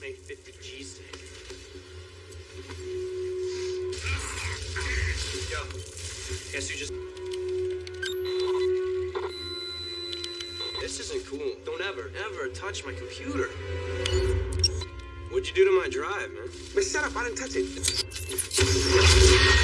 Make 50 cheesesteak. Yo, guess who just... This isn't cool. Don't ever, ever touch my computer. What'd you do to my drive, man? But shut up, I didn't touch it.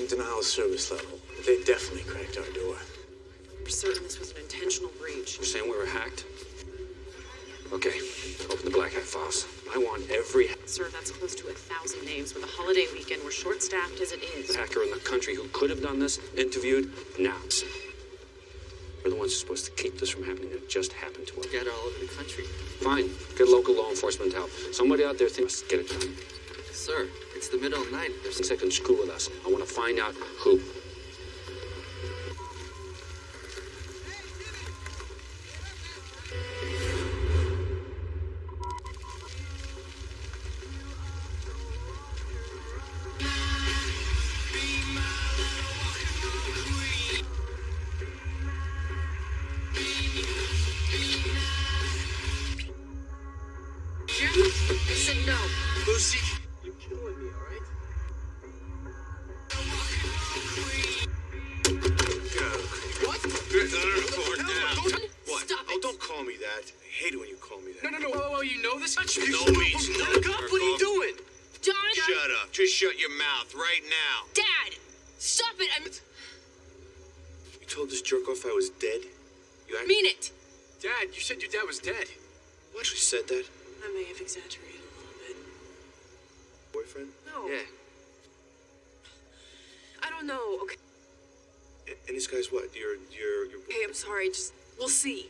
But It wasn't denial of service level. They definitely cracked our door. we're certain this was an intentional breach. You're saying we were hacked? Okay, open the Black Hat files. I want every Sir, that's close to a thousand names. With a holiday weekend, we're short-staffed as it is. hacker in the country who could have done this interviewed now. We're the ones who are supposed to keep this from happening. It just happened to us. Get all over the country. Fine, get local law enforcement help. Somebody out there thinks, get it done. Sir, it's the middle of night. There's they can screw with us. I want to find out who. Just, we'll see.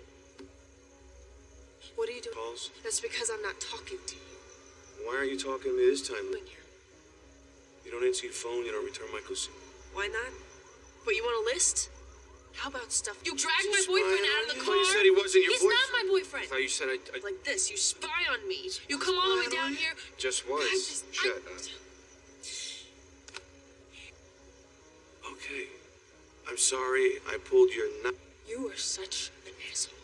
What are you doing? calls? That's because I'm not talking to you Why aren't you talking to me this time? here. You don't answer your phone, you don't return my calls. Why not? But you want a list? How about stuff? You dragged my boyfriend out of the car. You said he wasn't your He's boyfriend. not my boyfriend. I thought you said I, I Like this, you spy on me. You come all the way down here. Just I was. just- I- Shut up. Okay. I'm sorry I pulled your not, You are such an asshole.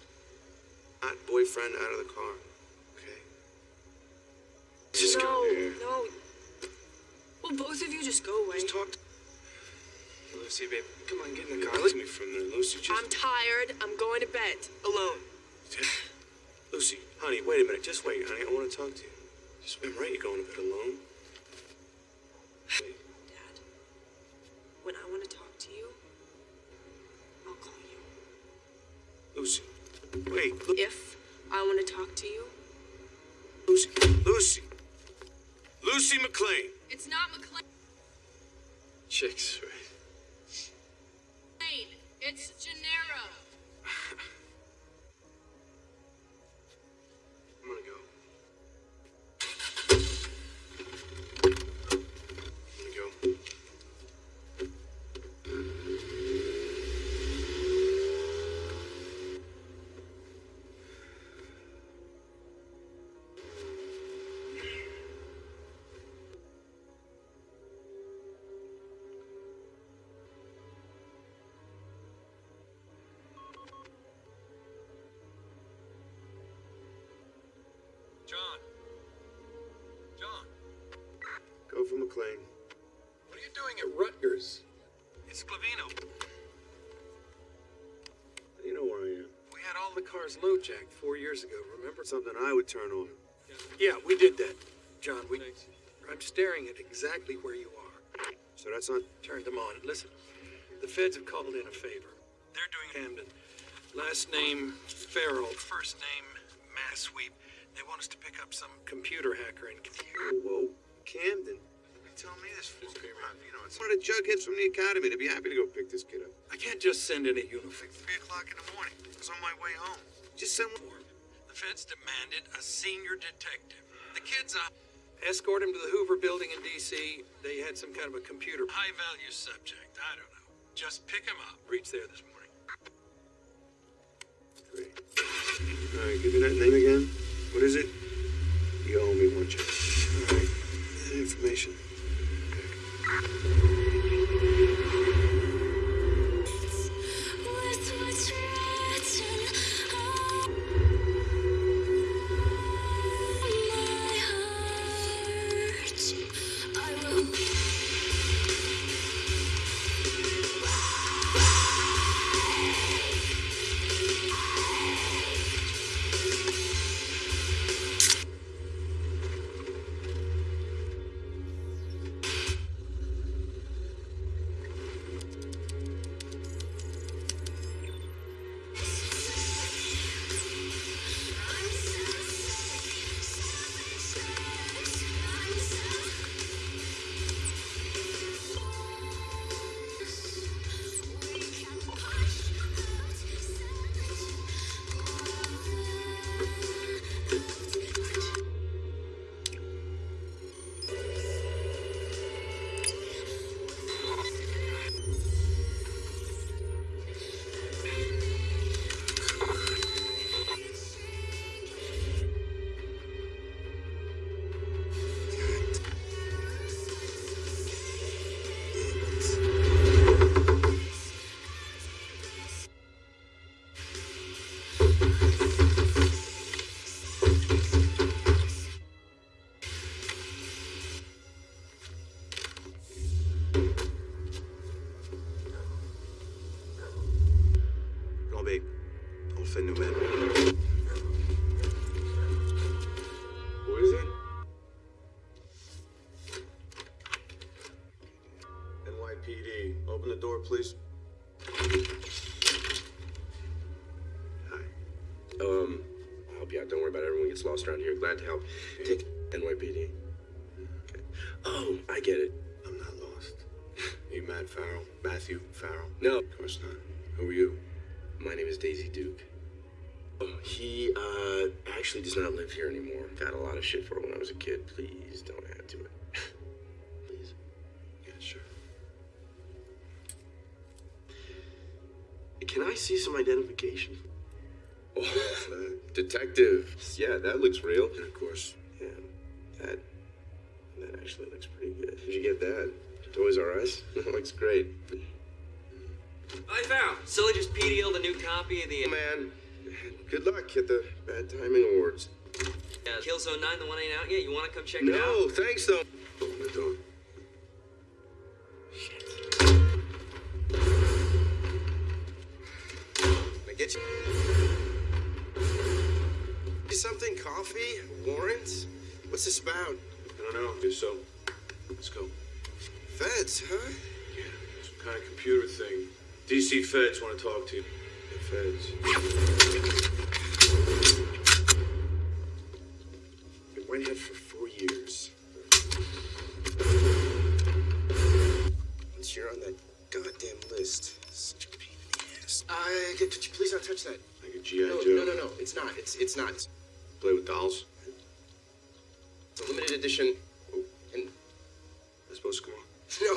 not boyfriend out of the car. Okay? Just no, come here. no. Well, both of you just go away. Just talk to Lucy, babe, come on, get in the car. Let's me from there. Lucy, just... I'm tired. I'm going to bed alone. Lucy, honey, wait a minute. Just wait, honey. I want to talk to you. Just I'm right. You're going to bed alone. Dad, when I want to talk to you, I'll call you. Lucy, wait. Lu- If I want to talk to you, Lucy, Lucy, Lucy McClane. it's not McClane. Chicks, right? The car's low jacked four years ago, remember? Something I would turn on. Yeah, we did that. John, we. I'm staring at exactly where you are. So that's not. Turned them on. Listen, the feds have called in a favor. They're doing Camden. Last name Farrell. First name Mass Sweep. They want us to pick up some computer hacker and. Whoa, Camden. You tell me this for You know, it's one of the jugheads from the academy. They'd be happy to go pick this kid up. I can't just send in a uniform. Three o'clock in the morning. I was on my way home. Just send one. The feds demanded a senior detective. The kid's up. Escort him to the Hoover building in D.C. They had some kind of a computer. High value subject. I don't know. Just pick him up. Reach there this morning. Great. All right, give me that name again. What is it? You owe me one check. All right. Information. With NYPD. Open the door, please. Hi. Um, I'll help you out. Don't worry about it. Everyone gets lost around here. Glad to help. Take NYPD. Okay. Oh, I get it. I'm not lost. You Matt Farrell? Matthew Farrell? No. Of course not. Who are you? My name is Daisy Duke. Oh, he, uh, actually does not live here anymore. Got a lot of shit for when I was a kid. Please don't add Can I see some identification? Oh, detective. Yeah, that looks real. And of course, Yeah, that that actually looks pretty good. Did you get that? Toys R Us? That looks great. I found. Sully just PDL'd a new copy of the Oh, man, good luck at the Bad Timing Awards. uh, Killzone 9, the one ain't out yet. You want to come check it out? No, thanks though. open the door. What's this about? I don't know. So. Let's go. Feds, huh? Yeah, some kind of computer thing. DC feds want to talk to you. The feds. went white hat for four years. Once you're on that goddamn list, such a pain in the ass. Uh, could could you please not touch that? Like a G.I. No, Joe. no, no, no. It's not. It's it's not. Play with dolls. A limited edition. Oh, and That's supposed to come on.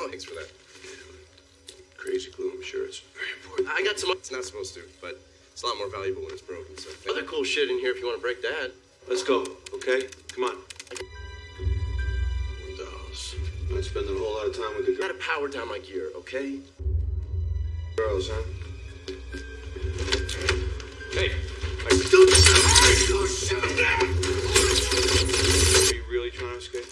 no, thanks for that. Crazy glue, I'm sure it's very important. I got some. It's not supposed to, but it's a lot more valuable when it's broken. So other cool shit in here if you want to break that. Let's go, okay? Come on. Dolls. Not spending a whole lot of time with the Gotta power down my gear, okay? girls, huh? Hey, Are you really trying to escape?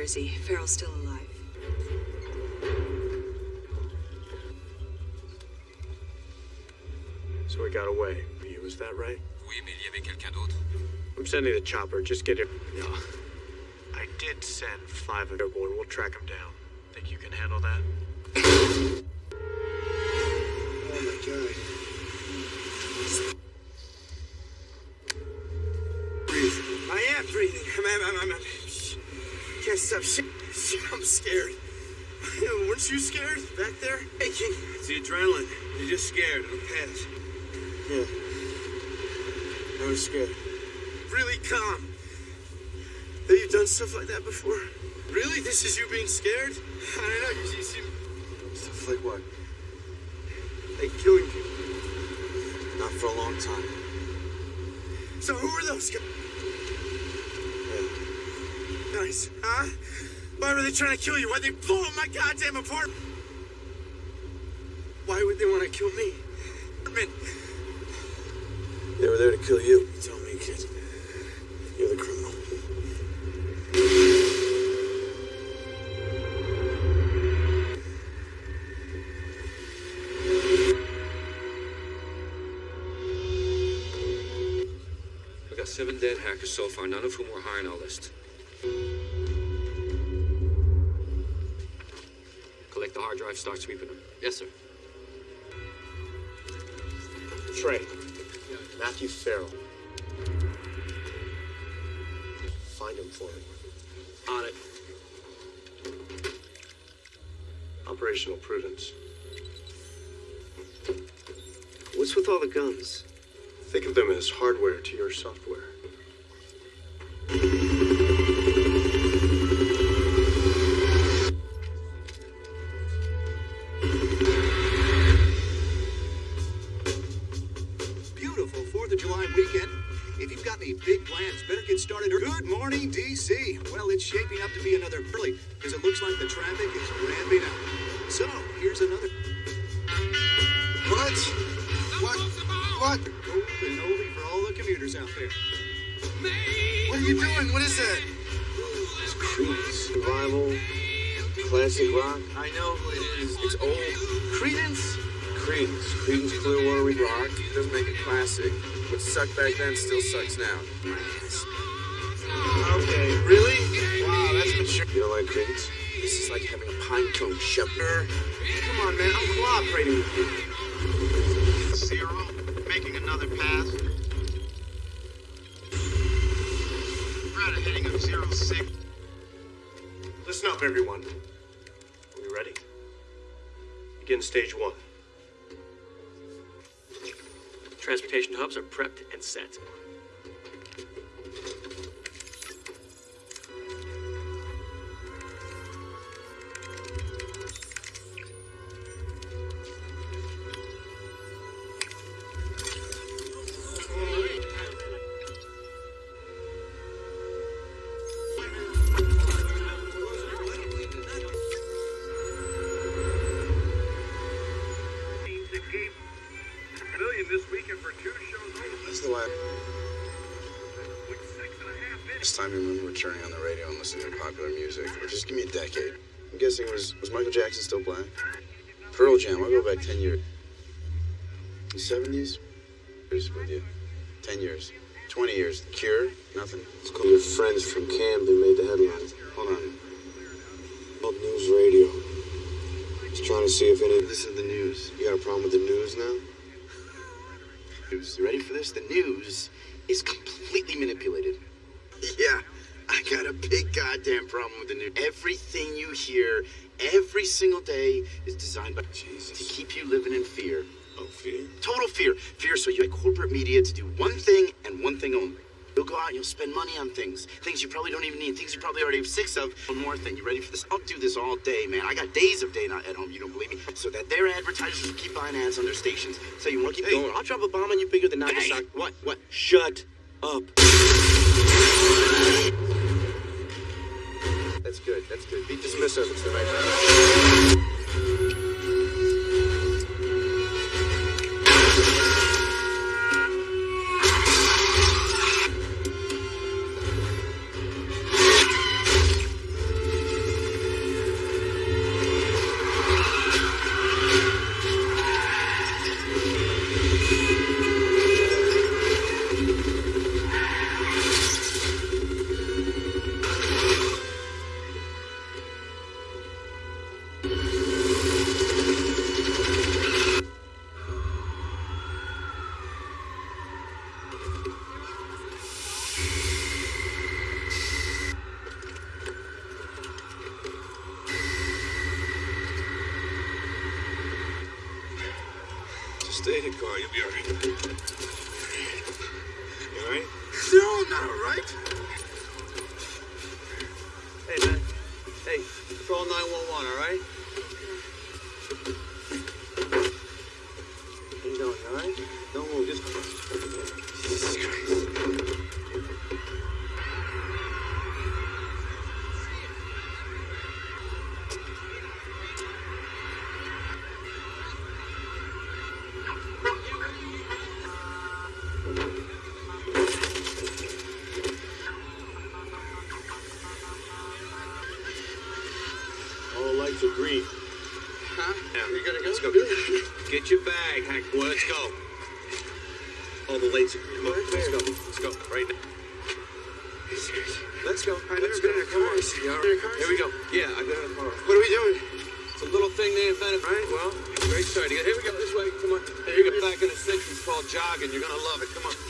Jersey. Farrell's still alive. So he got away. You, is that right? Oui, mais il y avait quelqu'un d'autre. I'm sending the chopper. Just get it. Yeah. I did send five airborne. We'll track him down. Scared. It'll pass. Yeah. I was scared. Really calm. Have you done stuff like that before? Really? This is you being scared? I don't know. You, you seem. Stuff like what? Like killing people. Not for a long time. So who are those guys? Yeah. Nice, huh? Why were they trying to kill you? Why'd they blow up my goddamn apartment? Why would they want to kill me? Apartment. They were there to kill you. You tell me, kid. You're the criminal. We got seven dead hackers so far, none of whom were high on our list. Collect the hard drive, start sweeping them. Yes, sir. Trey. Matthew Farrell. Find him for me. On it. Operational prudence. What's with all the guns? Think of them as hardware to your software. Get started. Good morning, D.C. Well, it's shaping up to be another early because it looks like the traffic is ramping up. So, here's another. What? What? What? Golden oldie for all the commuters out there. What are you doing? What is that? Survival. Classic rock. I know who it is. It's old. Creedence? Creedence. Creedence Clearwater Rock doesn't make a classic. What sucked back then still sucks now. Okay, really? Wow, that's mature. You don't like Creedence? This is like having a pine cone shoved. Come on, man. I'm cooperating with you. Zero, making another pass. We're at a heading of zero six. Listen up, everyone. Are we ready? Begin stage one. Transportation hubs are prepped and set. Jackson? Pearl Jam. I'll go back ten years. The seventies. Years with you. Ten years. Twenty years. The Cure. Nothing. It's called your friends from Camden made the headlines. Hold on. Called News Radio. Just trying to see if any. This is the news. You got a problem with the news now? News. You ready for this? The news is completely manipulated. Yeah, I got a big goddamn problem with the news. Everything you hear every single day is designed by Jesus to keep you living in fear. Oh, fear. Total fear. Fear so you like corporate media to do one thing and one thing only. You'll go out and you'll spend money on things. Things you probably don't even need. Things you probably already have six of. One more thing. You ready for this? I'll do this all day, man. I got days of day not at home, you don't believe me? So that their advertisers will keep buying ads on their stations. So you want to keep going. I'll drop a bomb on you bigger than Nagasaki. What? What? Shut up. That's good. That's good. Be dismissive. Let's go. All the lights. Come on, let's go. Let's go. Right now. Let's go. Let's go. Come on. Here we go. Yeah, I got it in the car. What are we doing? It's a little thing they invented, right? Well, great start. Here we go. This way. Come on. Here you get back in the 60s called jogging. You're going to love it. Come on.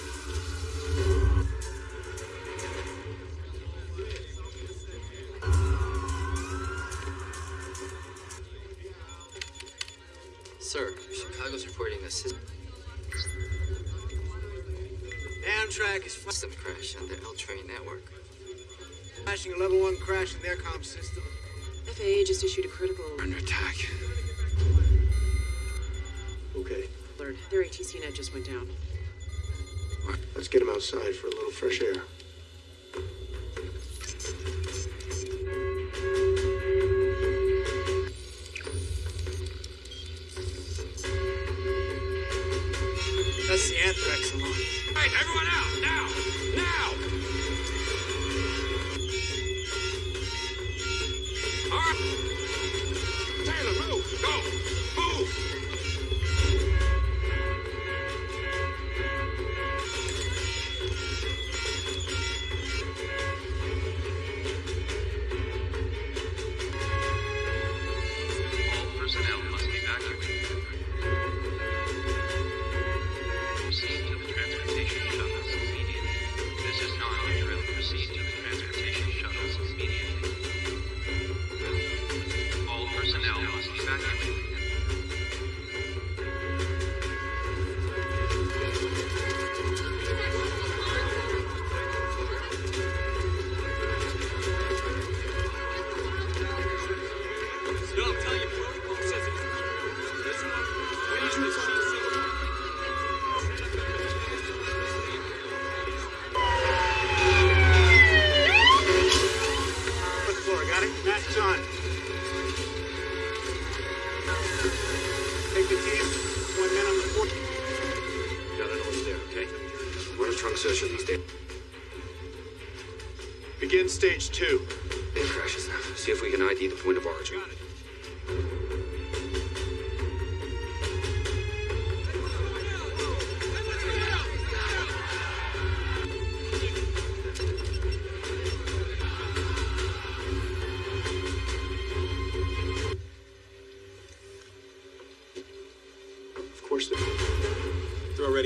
Crash on the L train network. flashing a level one crash in their comm system. FAA just issued a critical Under attack. Okay, alert. Their ATC net just went down. let's get him outside for a little fresh air. That's the anthrax alarm. Right, everyone out, now!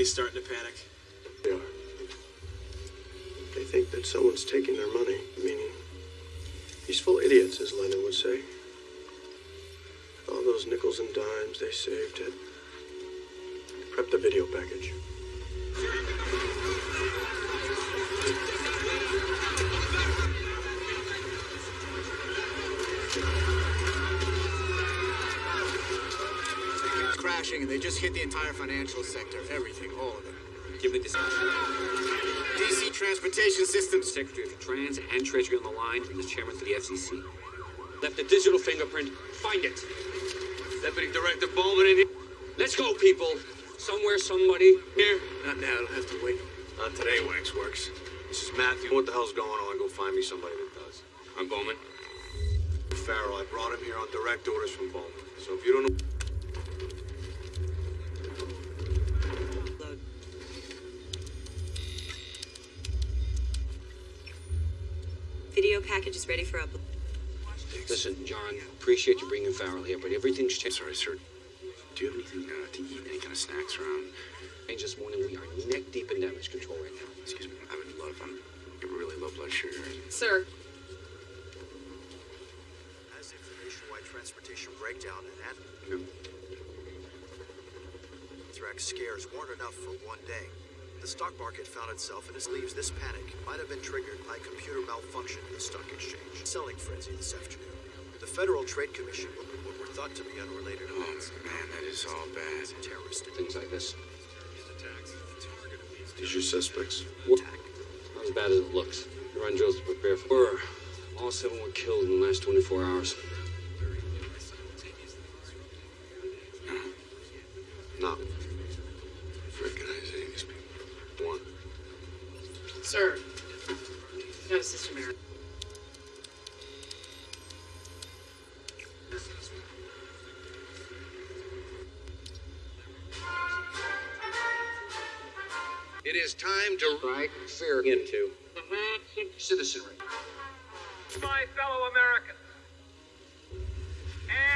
They're starting to panic. They are. They think that someone's taking their money, meaning peaceful idiots, as Lenin would say. All those nickels and dimes they saved had prep the video package. And they just hit the entire financial sector. Everything, all of it. Give me this. DC Transportation Systems. Secretary for Trans and Treasury on the line, and the chairman for the FCC. Left a digital fingerprint. Find it. Deputy Director Bowman in here. Let's go, people. Somewhere, somebody. Here. Not now. It'll have to wait. Not today, Waxworks. This is Matthew. What the hell's going on? Go find me somebody that does. I'm Bowman. Farrell, I brought him here on direct orders from Bowman. So if you don't know. Video package is ready for upload. Listen, John, appreciate you bringing Farrell here, but everything's changed. Sorry, sir. Do you have anything uh, to eat? Any kind of snacks around? Changed this morning. We are neck deep in damage control right now. Excuse me. I would love. I'm I have really low blood sugar. Sir. As if the nationwide transportation breakdown and anthrax scares weren't enough for one day, the stock market found itself in its leaves. This panic might have been triggered by computer malfunction in the stock exchange. Selling frenzy this afternoon. The Federal Trade Commission, what were thought to be unrelated oh, events, Man, that is all bad. terrorist Things like this. These your suspects? What? Not as bad as it looks. You're on drills to prepare for. Were. All seven were killed in the last 24 hours. No. Recognizing these people. One. Sir. No, Sister Mary. It is time to strike fear into citizenry. My fellow Americans,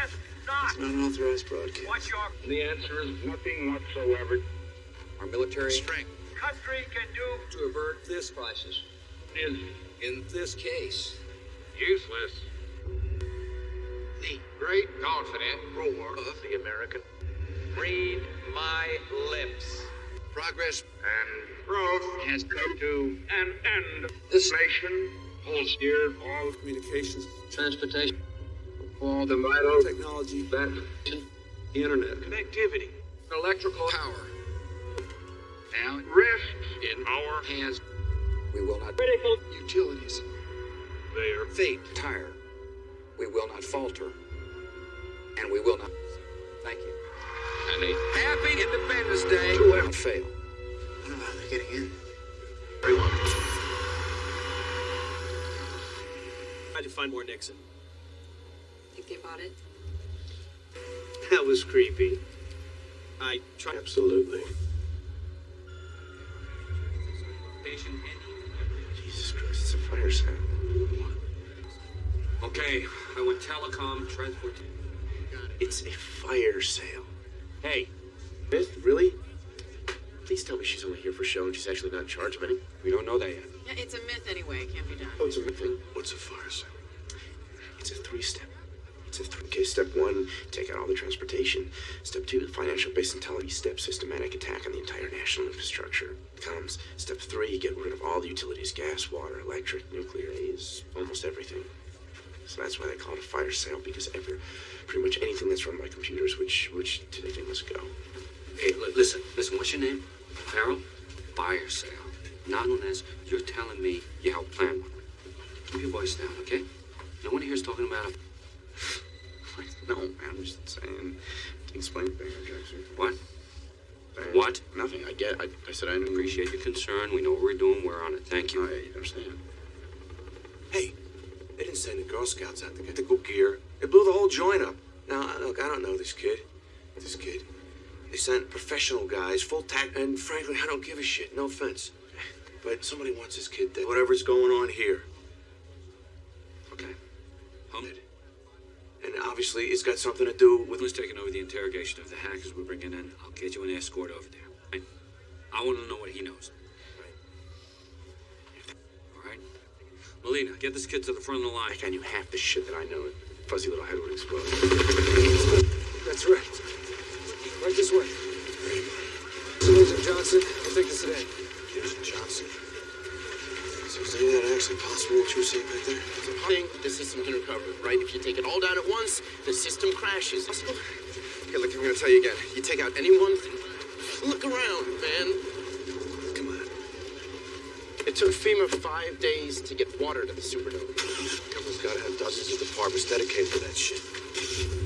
ask not It's not an authorized broadcast. what your The answer is nothing whatsoever. Our military strength country can do to avert this crisis Is in this case. useless. The great confident roar of the American. Read my lips. Progress And growth has come to an end. This nation holds dear all Communications, Transportation. all the vital technology, that the internet. Connectivity. electrical power. Now rests in our Hands. We will not critical utilities. there. Fate. Tire. We will not falter. And we will not. Thank you. And a Happy Independence Day. To Don't fail. I don't know how they're getting in. Very well. How'd you find more Nixon? Think they bought it? That was creepy. I tried. Absolutely. Jesus Christ, it's a fire sale. Okay, I went telecom, transport. It's a fire sale. Hey, Myth? Really? Please tell me she's only here for show and she's actually not in charge of any. we don't know that yet. Yeah, it's a myth anyway. It can't be done. Oh, it's a myth thing. What's a fire sale? It's a three-step. Okay, step one, take out all the transportation. Step two, the financial base intelligence. Step systematic attack on the entire national infrastructure. Comes. Step three, get rid of all the utilities, gas, water, electric, nuclear, is almost everything. So that's why they call it a fire sale because every, pretty much anything that's run by computers, which which today they must go. Hey, li- listen, listen, what's your name? Farrell? Fire sale. Not unless you're telling me you helped plan one. Keep your voice down, okay? No one here is talking about a. No, man, I'm just saying. Explain Banger Jackson. What? Banger- What? Nothing. I get. I, I said I. Appreciate your concern. We know what we're doing. We're on it. Thank you. I understand. Hey, they didn't send the Girl Scouts out to get the go gear. They blew the whole joint up. Now, look, I don't know this kid. This kid. They sent professional guys, full tack, and frankly, I don't give a shit. No offense. But somebody wants this kid dead. Whatever's going on here. Okay. Hum. And obviously, it's got something to do with. Who's taking over the interrogation of the hackers we're bringing in? I'll get you an escort over there. Right? I want to know what he knows. All right? Melina, get this kid to the front of the line. I can you half the shit that I know. Fuzzy little head would explode. That's right. Right this way. Mr. Agent Johnson, we'll take this today. Agent Johnson. So is any of that actually possible, what you were saying back there? Thing the system can recover, right? If you take it all down at once, the system crashes. Possible? Okay, look, I'm gonna tell you again. You take out anyone, look around, man. Come on. It took FEMA five days to get water to the Superdome. Government's gotta have dozens of departments dedicated to that shit.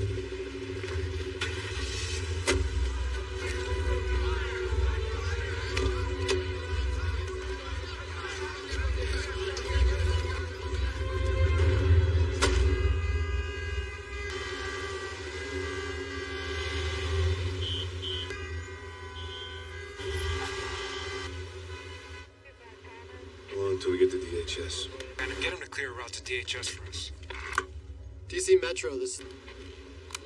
A route DHS for us. DC Metro, this is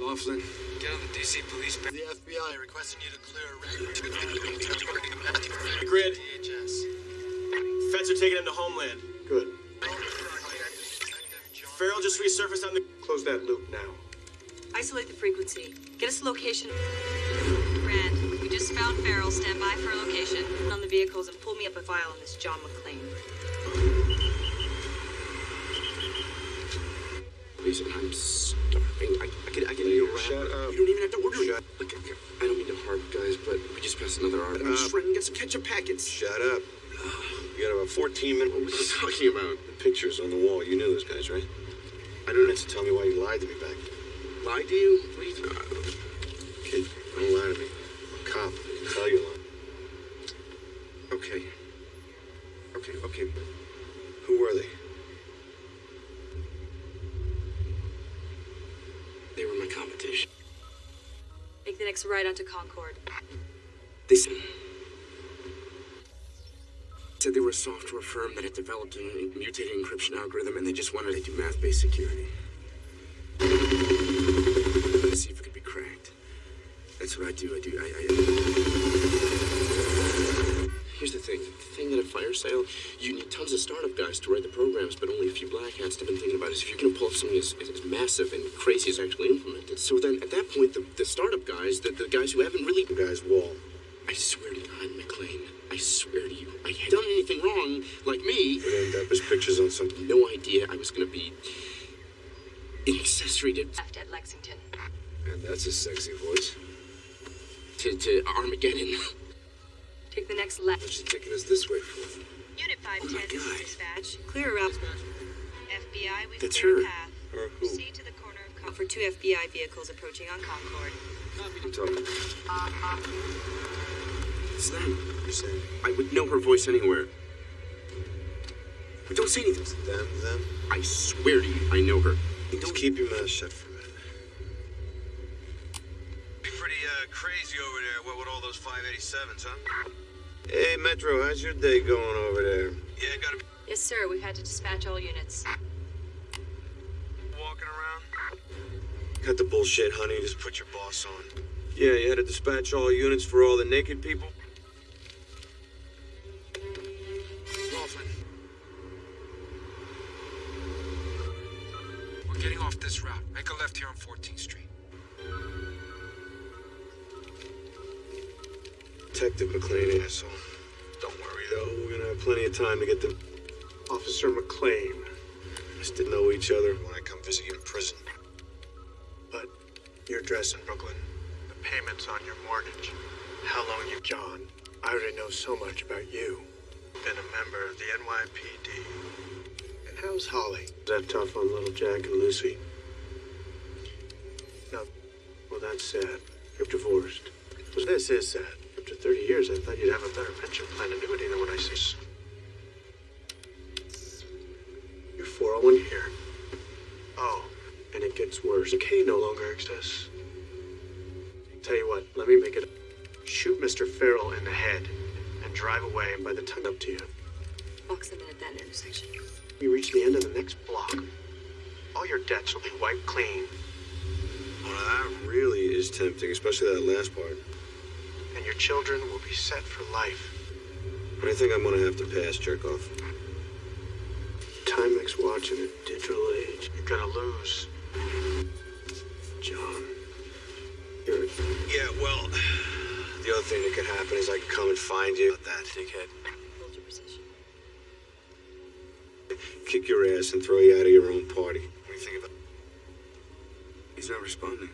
Laughlin. Get on the DC police. the FBI requesting you to clear a route. Grid. DHS. Feds are taking him to Homeland. Good. Farrell just resurfaced on the. Close that loop now. Isolate the frequency. Get us a location. Rand, we just found Farrell. Stand by for a location. On the vehicles and pull me up a file on this John McClane. Listen, I'm starving. I, I can, I can eat a wrap. Shut up. You don't even have to order it. Look, I don't mean to harp, guys, but we just passed another hour. I'm just trying to get some ketchup packets. Shut up. You got about 14 minutes. What were you talking about? The pictures on the wall. You knew those guys, right? I don't have to tell me why you lied to me back then. Lied to you? What are you talking Kid, don't lie to me. I'm a cop. I can tell you lying. Okay. Okay, okay. Who were they? They were my competition. Make the next ride onto Concord. They said, said they were a software firm that had developed a mutated encryption algorithm and they just wanted to do math-based security. To see if it could be cracked. That's what I do. I do. I, I... Here's the thing. The thing that at fire sale, you need tons of startup guys to write the programs, but only a few black hats have been thinking about is if you're going to pull off something as, as, as massive and crazy as actually implemented. So then, at that point, the, the startup guys, the, the guys who haven't really... The guy's wall. I swear to God, McClane, I swear to you, I had done anything wrong, like me. But end up as pictures on some. No idea I was going to be an accessory to, Left at Lexington. And that's a sexy voice. to, to Armageddon. Take the next left. What's she taking us this way for? Unit 510 my this dispatch. Clear a route FBI, we've That's cleared her. path. Or who? Proceed to the corner of Con- for two FBI vehicles approaching on Concord. I'm talking. It's them. You saying I would know her voice anywhere. But don't say anything. them, them? I swear to you, I know her. Just keep your mouth shut for a those 587s, huh? Hey, Metro, how's your day going over there? Yeah, gotta Yes, sir. We've had to dispatch all units. walking around. Cut the bullshit, honey. Just put your boss on. Yeah, you had to dispatch all units for all the naked people? Laughlin. We're getting off this route. Make a left here on 14th Street. Detective McClane, asshole. Don't worry, though. We're gonna have plenty of time to get them. Officer McClane. Us to know each other when I come visit you in prison. But your address in Brooklyn, the payments on your mortgage, how long you... John, I already know so much about you. Been a member of the NYPD. And how's Holly? Is that tough on little Jack and Lucy? No. Well, that's sad. You're divorced. This is sad. After 30 years, I thought you'd have a better pension plan annuity than what I see. Your 401 here. Oh, and it gets worse. K no longer exists. Tell you what, let me make it. Shoot Mr. Farrell in the head and drive away, and by the time up to you, Box them in at that intersection. you reach the end of the next block. All your debts will be wiped clean, Well, that really is tempting, especially that last part. And your children will be set for life. What do you think I'm gonna have to pass, jerk off. Timex watch in a digital age. You're gonna lose. John. You're Yeah, well, the other thing that could happen is I could come and find you. About that, dickhead. Hold your position. Kick your ass and throw you out of your own party. What do you think about He's not responding.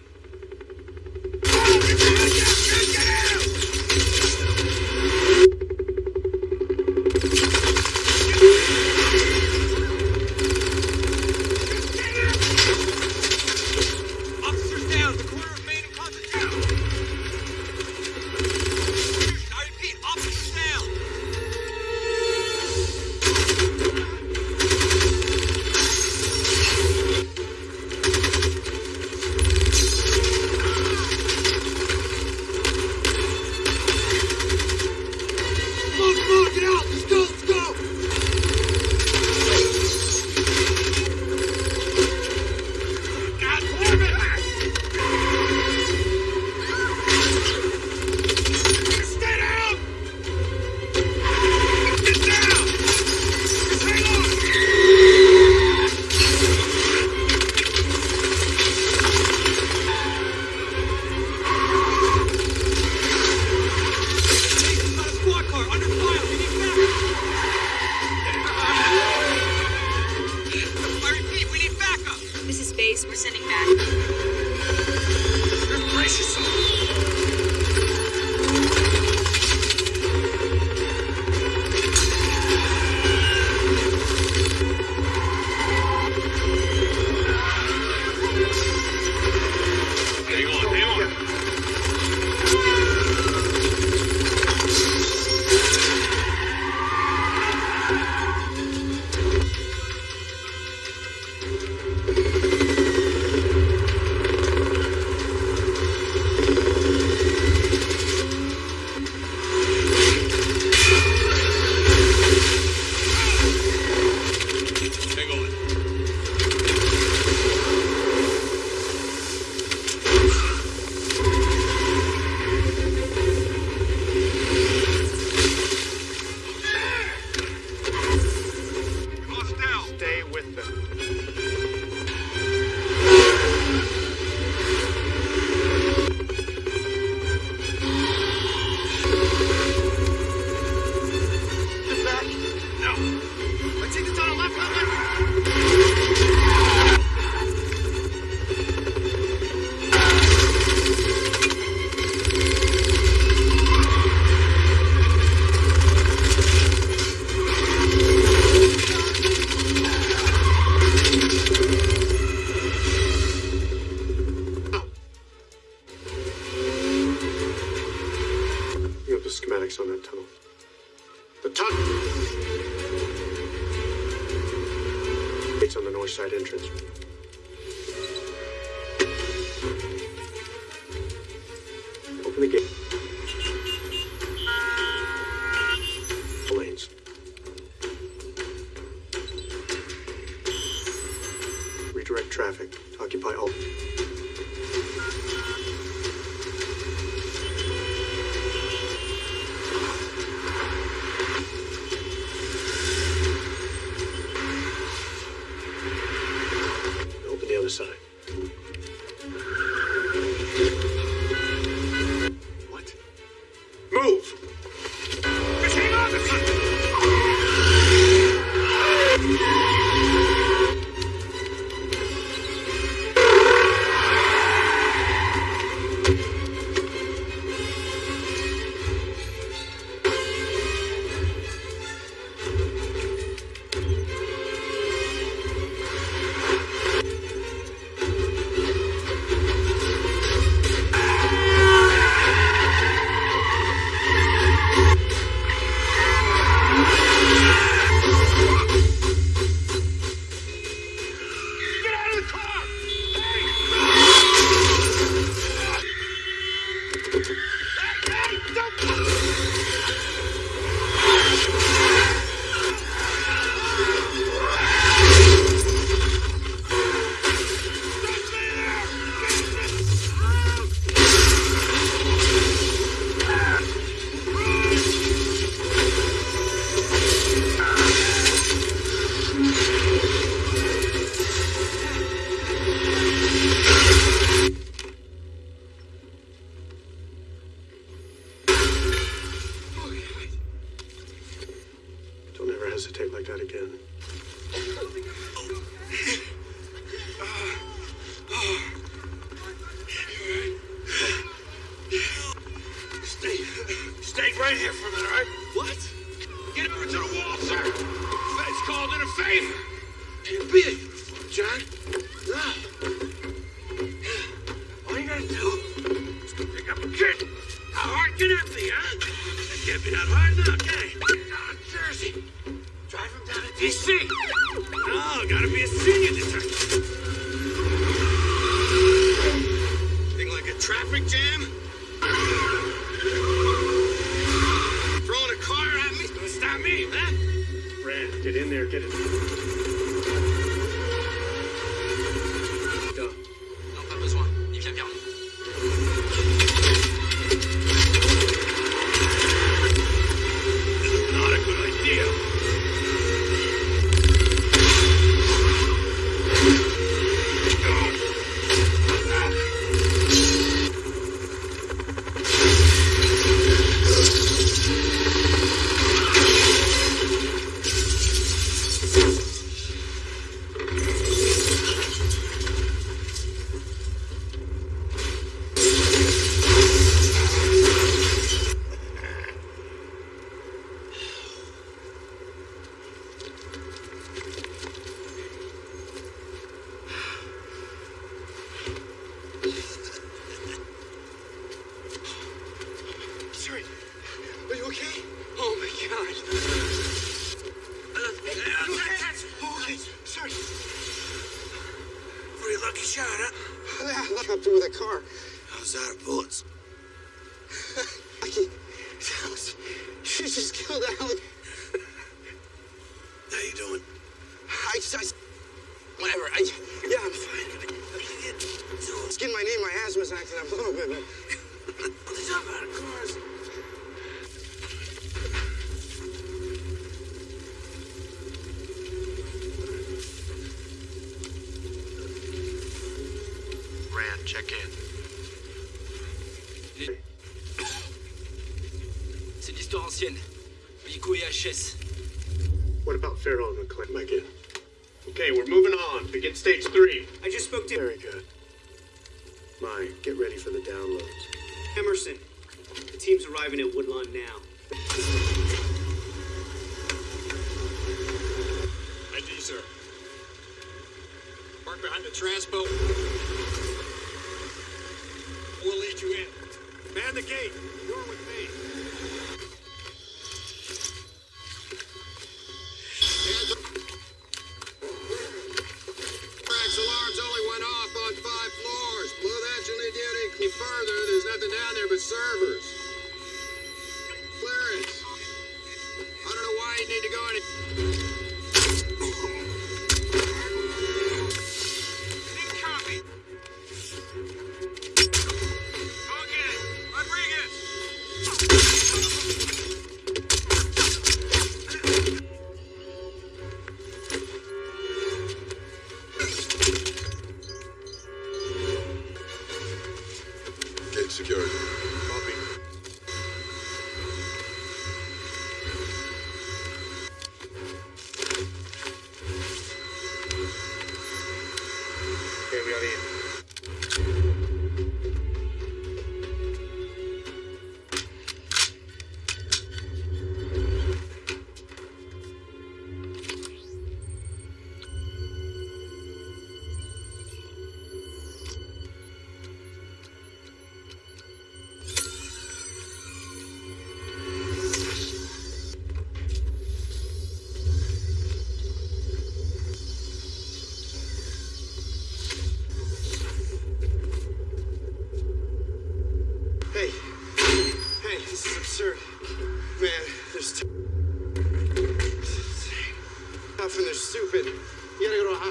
Get in there, get it.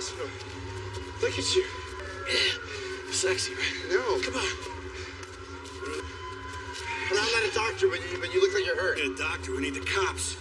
awesome. Look at you. Sexy, right? No. Come on. But I'm not a doctor, but you, but you look like you're hurt. Get a doctor. We need the cops.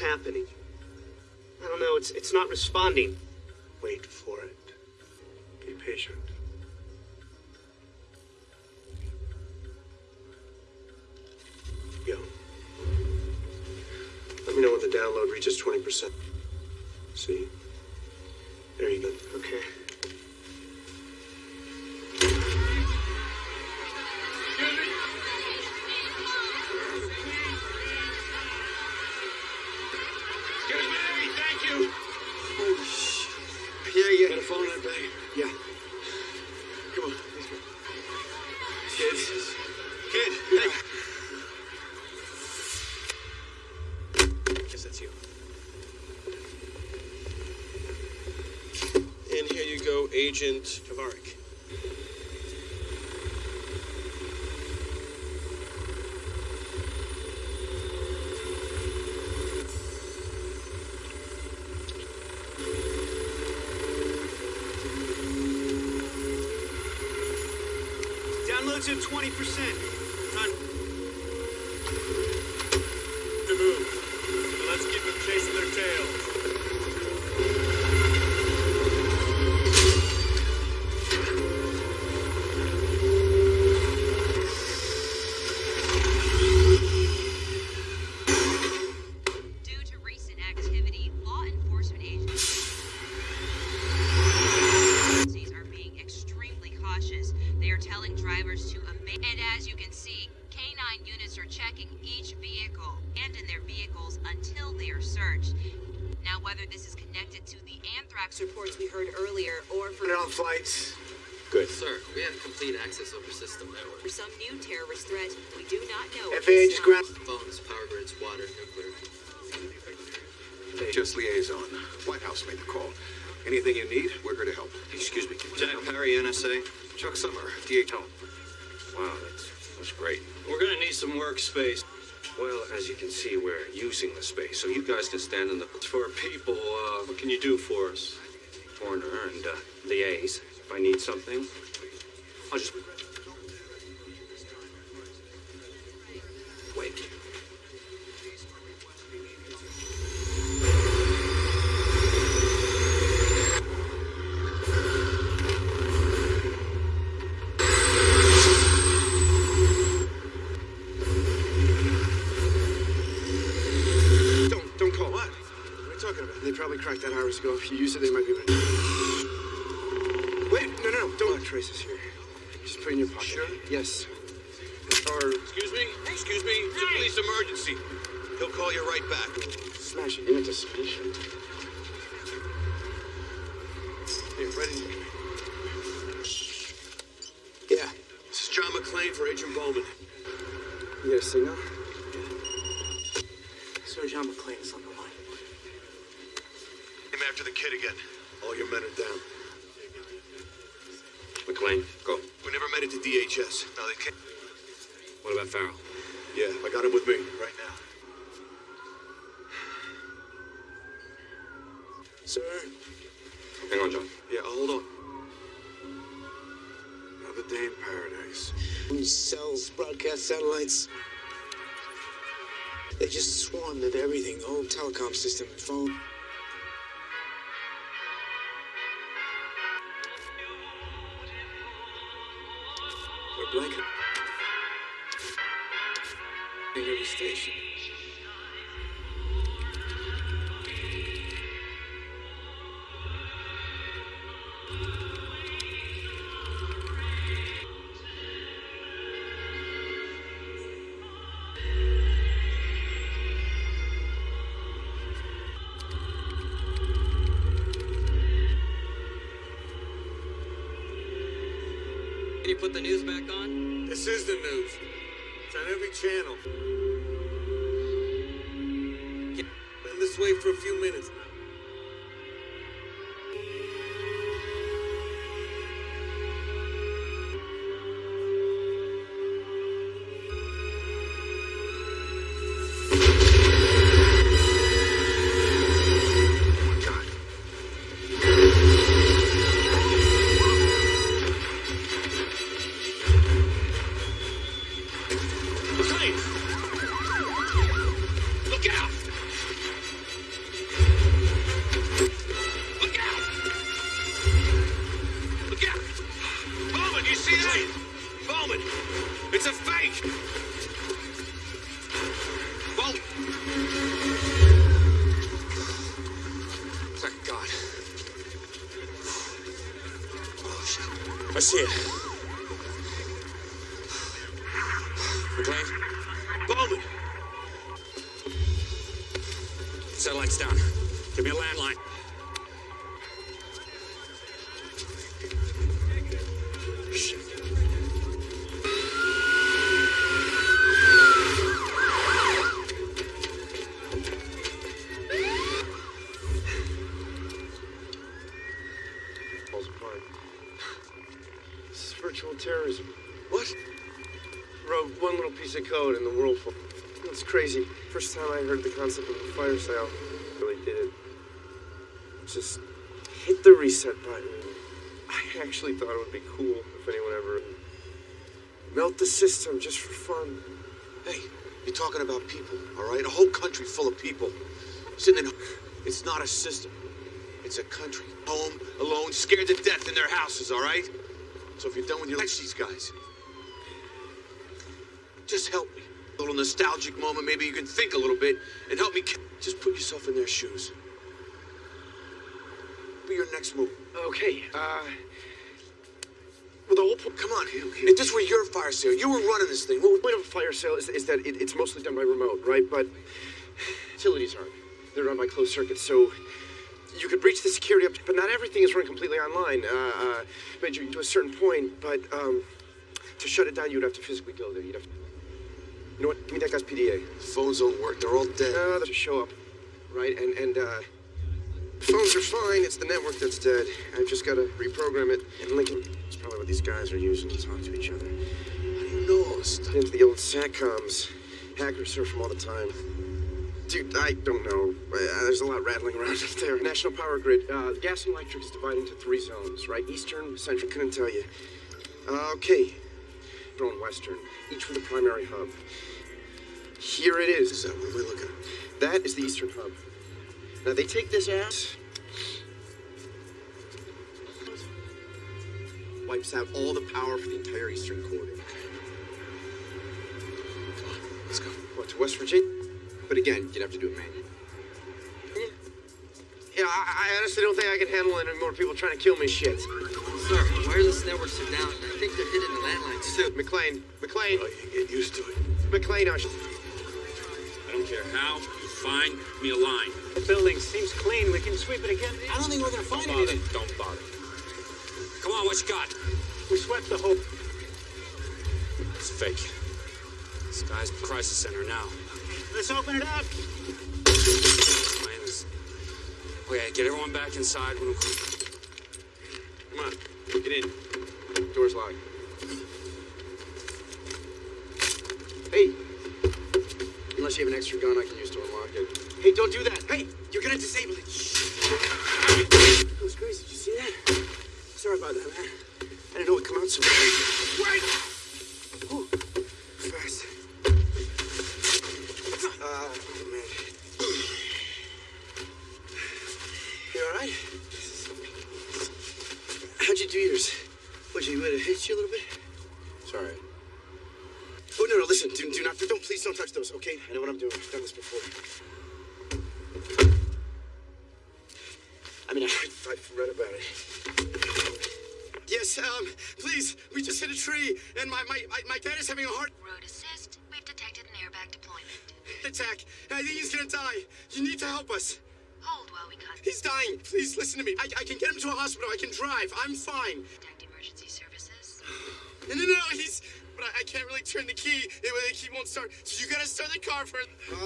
happening. I don't know, it's, it's not responding. Agent Tavarik. fax reports we heard earlier or from... on flights. Good. Sir, we have complete access over system network. For some new terrorist threat, we do not know... FAA just ground... Phones, power grids, water, nuclear. Just liaison. White House made the call. Anything you need, we're here to help. Excuse me. Jack Perry, NSA. Chuck Summer, DHL. Wow, that's, that's great. We're going to need some workspace. Well, as you can see, we're using the space, so you guys can stand in the For people, uh, what can you do for us? corner and uh, liaise. If I need something, I'll just hours ago. If you use it, they might be able to. Wait, no, no, no. Don't let Trace is here. Just put it in your pocket. Sure? Yes. Or Excuse me? Excuse me? It's a police emergency. He'll call you right back. smash it into smash it. Here, right in here. Yeah. This is John McClane for Agent Bowman. You get a signal? Yeah. Sir John McClane is on the line. Him after the kid again. All your men are down. McClane, go. We never made it to DHS. Now they can't. What about Farrell? Yeah, I got him with me right now. Sir? Hang on, John. Yeah, I'll hold on. Another day in paradise. Who sells broadcast satellites? They just swarmed at everything. The whole telecom system, phone. Blanket. Station. News. It's on every channel. Been this way for a few minutes crazy. First time I heard the concept of a fire sale, really did it. Just hit the reset button. I actually thought it would be cool if anyone ever melt the system just for fun. Hey, you're talking about people, all right? A whole country full of people sitting in. It's not a system. It's a country. Home, alone, scared to death in their houses, all right? So if you're done with your these guys, just help me. Little nostalgic moment. Maybe you can think a little bit and help me. Just put yourself in their shoes. Be your next move. Okay, uh. Well, the whole point. Come on, if this were your fire sale, you were running this thing. What The point of a fire sale is, is that it, it's mostly done by remote, right? But utilities aren't. They're run by closed circuits, so you could breach the security up, but not everything is run completely online. Uh, uh, Major, to a certain point, but um, to shut it down, you'd have to physically go there. You'd have to. You know what? Give me that guy's PDA. Phones don't work. They're all dead. No, they just show up, right? And and uh, phones are fine. It's the network that's dead. I've just got to reprogram it. And Lincoln, it's probably what these guys are using to talk to each other. How do you know this stuff? Into the old satcoms. Hackers surf them all the time. Dude, I don't know. Uh, there's a lot rattling around up there. National Power Grid. Uh, gas and electric is divided into three zones, right? Eastern, Central. Couldn't tell you. Uh, okay. Central Western, each with a primary hub. Here it is. Is that what we're looking at? That is the Eastern hub. Now they take this ass. Wipes out all the power for the entire Eastern corridor. Let's go. What, to West Virginia? But again, you'd have to do it manually. Yeah, I, I honestly don't think I can handle any more people trying to kill me shit. Sir, wireless networks are down. I think they're hitting the landlines too. McClane, McClane. Oh, you get used to it. McClane, I should... I don't care how. You find me a line. The building seems clean. We can sweep it again. I don't think we're gonna find Don't bother. anything. Don't bother. Come on, what you got? We swept the whole. It's fake. This guy's crisis center now. Let's open it up. Plan is- Okay, get everyone back inside. When Come on, get in. Door's locked. Hey, unless you have an extra gun I can use to unlock it. Hey, don't do that. Hey, you're gonna disable it. That was crazy. Did you see that? Sorry about that, man. I didn't know it'd come out so. Right. Ooh, fast. Ah, man. You all right? How'd you do yours? What, you would have hit you a little bit? Sorry. Oh, no, no, listen, do, do not, don't, please don't touch those, okay? I know what I'm doing. I've done this before. I mean, I, I've read about it. Yes, um, please, we just hit a tree, and my, my, my, my dad is having a heart Road assist. We've detected an airbag deployment. attack. I think he's gonna die. You need to help us. Hold while we contact He's dying. Please listen to me. I, I can get him to a hospital. I can drive. I'm fine. emergency services. No, no, no, he's. But I, I can't really turn the key. It, it- he won't start. So you gotta start the car first. Uh,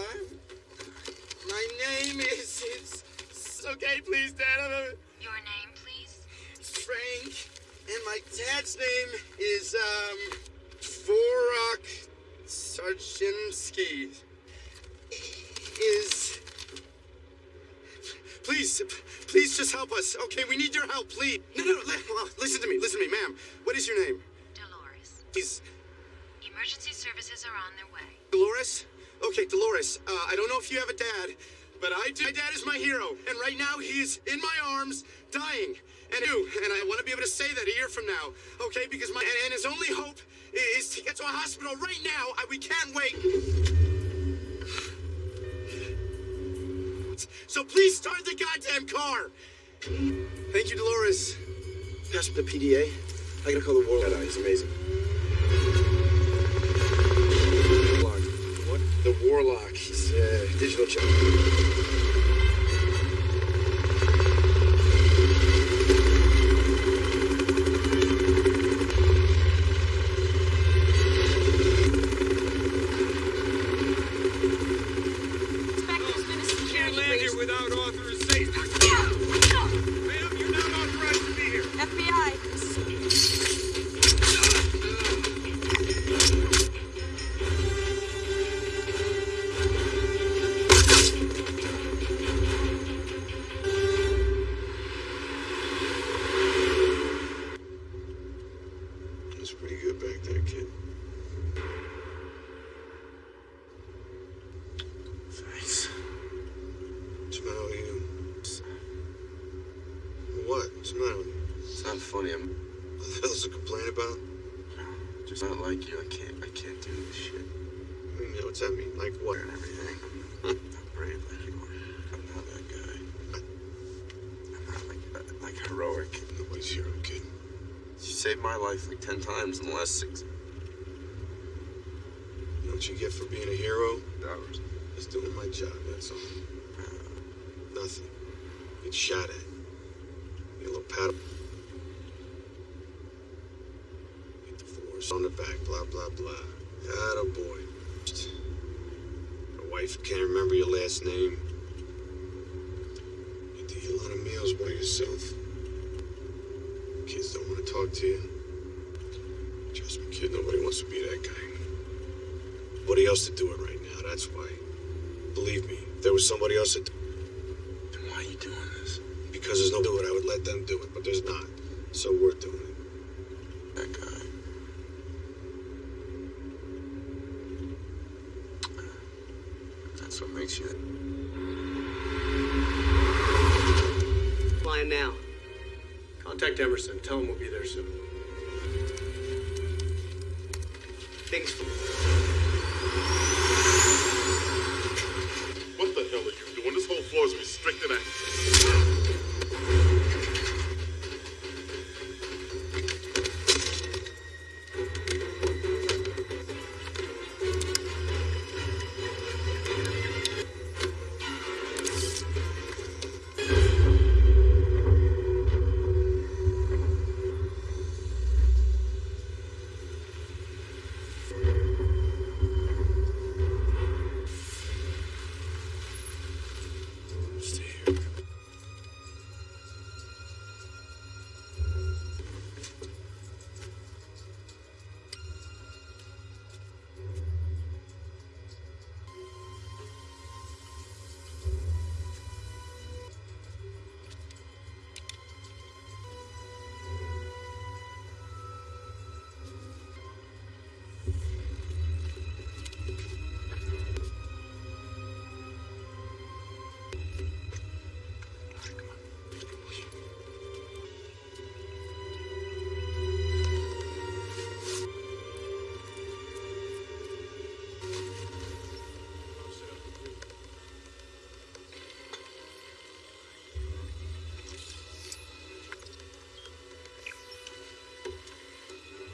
my name is. It's, it's okay, please, Dad. I'm a, Your name, please. Frank. And my dad's name is, um. Vorok Sarchinsky. Is. Please, please just help us. Okay, we need your help, please. No, no, no. Listen to me, listen to me, ma'am. What is your name? Dolores. He's Emergency services are on their way. Dolores? Okay, Dolores, uh, I don't know if you have a dad, but I do. My dad is my hero, and right now he's in my arms, dying. And you, and I want to be able to say that a year from now, okay? Because my and, and his only hope is to get to a hospital right now. I, we can't wait. So please start the goddamn car. Thank you, Dolores. Pass me the PDA. I gotta call the warlock. He's amazing. The warlock. He's uh, digital chip. Back, blah, blah, blah. Atta boy. Your wife can't remember your last name. To eat a lot of meals by yourself. Kids don't want to talk to you. Trust me, kid, nobody wants to be that guy. Nobody else to do it right now, that's why. Believe me, if there was somebody else that Then why are you doing this? because there's no do it, I would let them do it, but there's not. So we're doing it. That guy. You. Flying now. Contact Emerson. Tell him we'll be there soon. Things.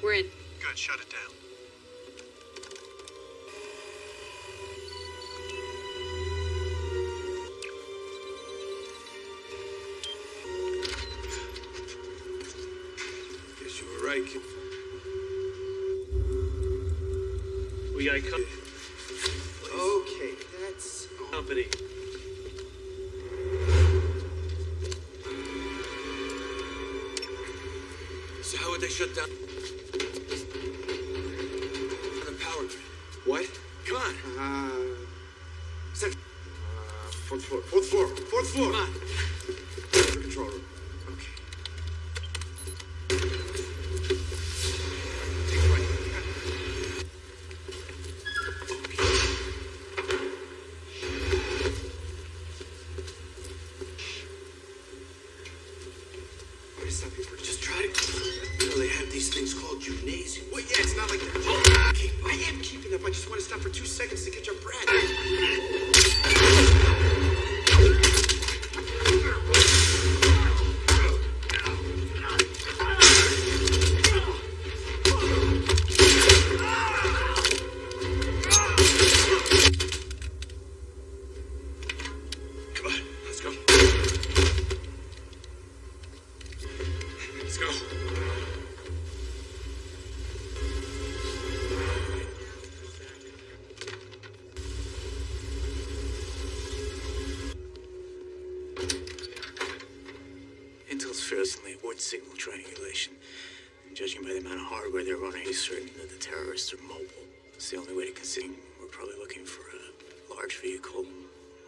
We're in. Good, shut it down. Guess you were right, kid. We got co- Okay, that's. company. So how would they shut down judging by the amount of hardware they're running, he's certain that the terrorists are mobile. It's the only way to conceal. We're probably looking for a large vehicle,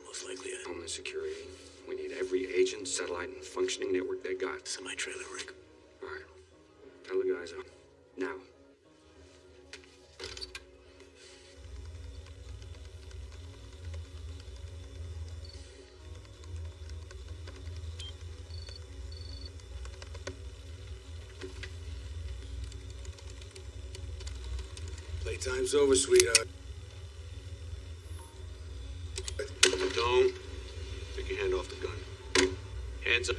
most likely a Homeland Security. We need every agent, satellite, and functioning network they got. semi-trailer rig. All right. Tell the guys up. Playtime's over, sweetheart. Don't take your hand off the gun. Hands up.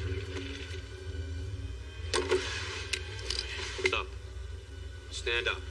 Up. Stand up.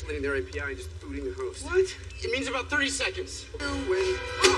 isolating their API and just booting the host. What? It means about 30 seconds. You win.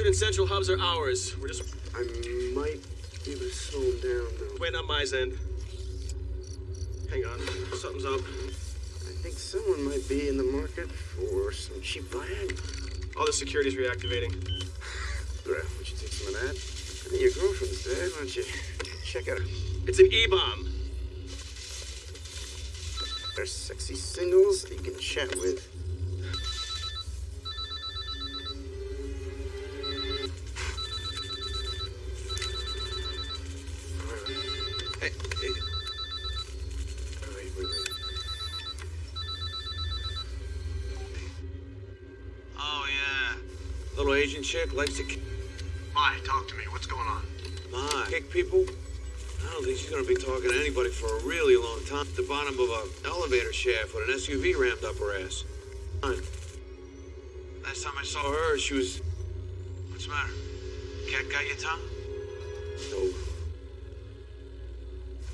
Western and Central hubs are ours. We're just I might be able to slow him down, though. waiting on my end. Hang on. Something's up. I think someone might be in the market for some cheap Viagra. All the security's reactivating. Graf, would you take some of that? I think your girlfriend's dead. Why don't you check out her? It's an E-bomb. They're sexy singles that you can chat with. Asian likes to kick, Mai, talk to me. What's going on? my, kick people. I don't think she's gonna be talking to anybody for a really long time. At the bottom of a elevator shaft with an SUV rammed up her ass. Fine. Last time I saw her, she was What's the matter? Cat got your tongue? no.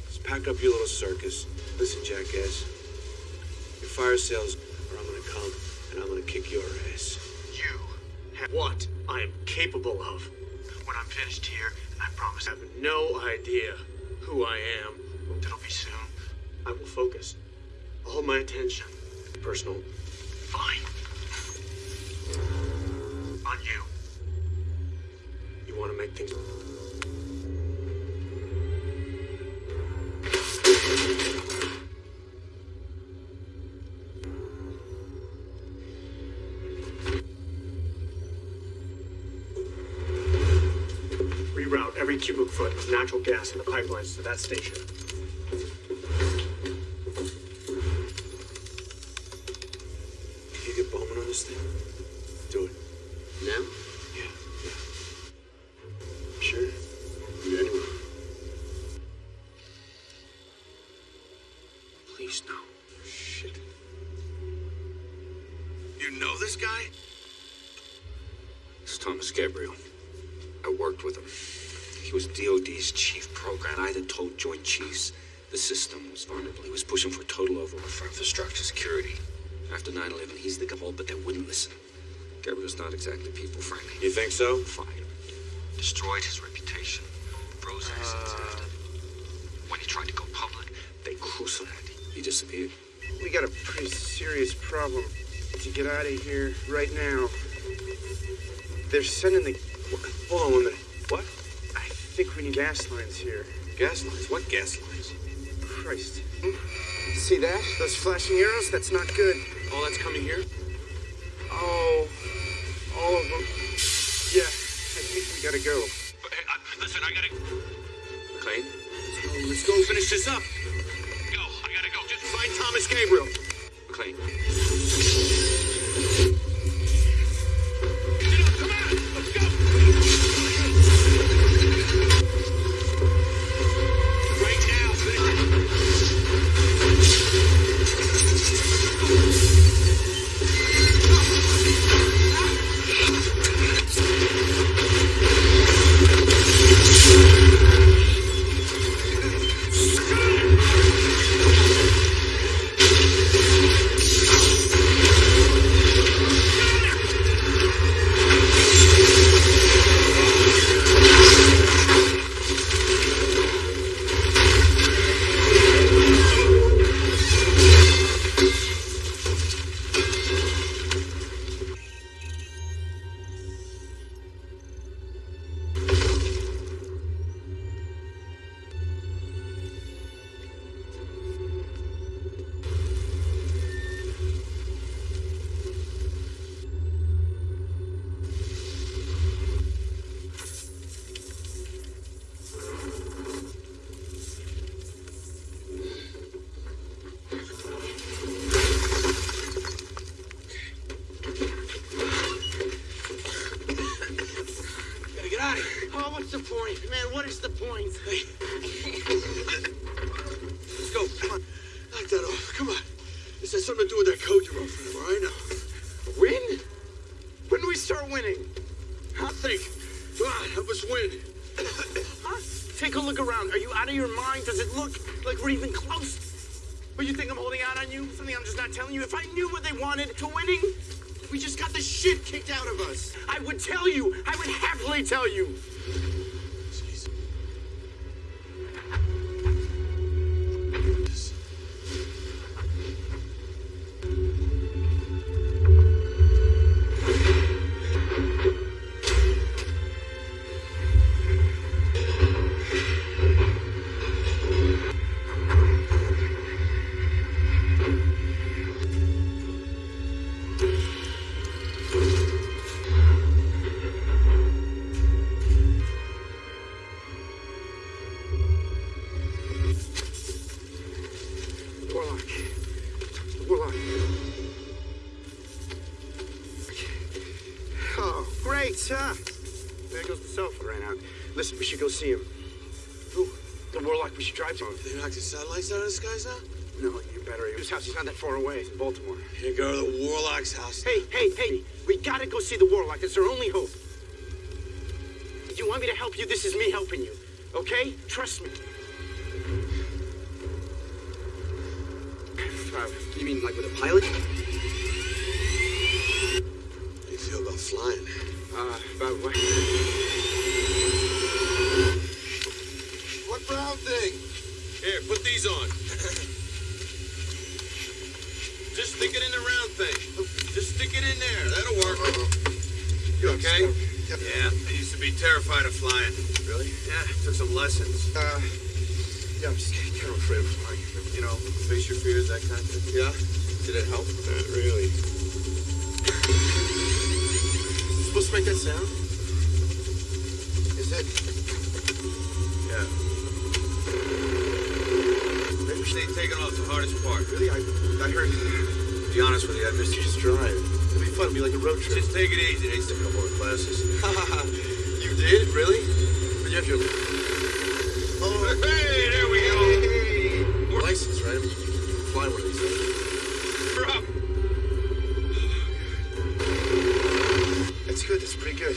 Just pack up your little circus. Listen, jackass. Your fire sales, or I'm gonna come and I'm gonna kick your ass. You. Have what I am capable of. When I'm finished here, I promise I have no idea who I am. it'll be soon. I will focus all my attention. Personal. Fine. On you. You want to make things. Cubic foot natural gas in the pipelines to that station. Here right now. They're sending the. Hold on one minute. What? I think we need gas lines here. Gas lines? What gas lines? Christ. See that? Those flashing arrows? That's not good. All that's coming here? Listen, we should go see him. Who? The Warlock we should drive to. They knocked the satellites out of the skies now? No, you better. His house is not that far away. It's in Baltimore. You go to the Warlock's house. Hey, hey, hey! We gotta go see the Warlock. It's our only hope. If you want me to help you, this is me helping you. Okay? Trust me. Uh, you mean like with a pilot? How do you feel about flying? Uh, about? What brown thing? Here, on. Just stick it in the round thing. Just stick it in there. That'll work. You okay? Yeah, I used to be terrified of flying. Really? Yeah, took some lessons. Uh, yeah, I'm just kind of afraid of flying. You know, face your fears, that kind of thing. Yeah? Did it help? Not really. supposed to make that sound? Should taking off the hardest part. Really? I, I heard. To be honest with you, I missed you just drive. It'll be fun. It'll be like a road trip. Just take it easy. They took a couple of classes. you did? Really? But you have your. Oh, hey, there we go. More license, right? I mean, you can fly one of these things. Drop. That's good. That's pretty good.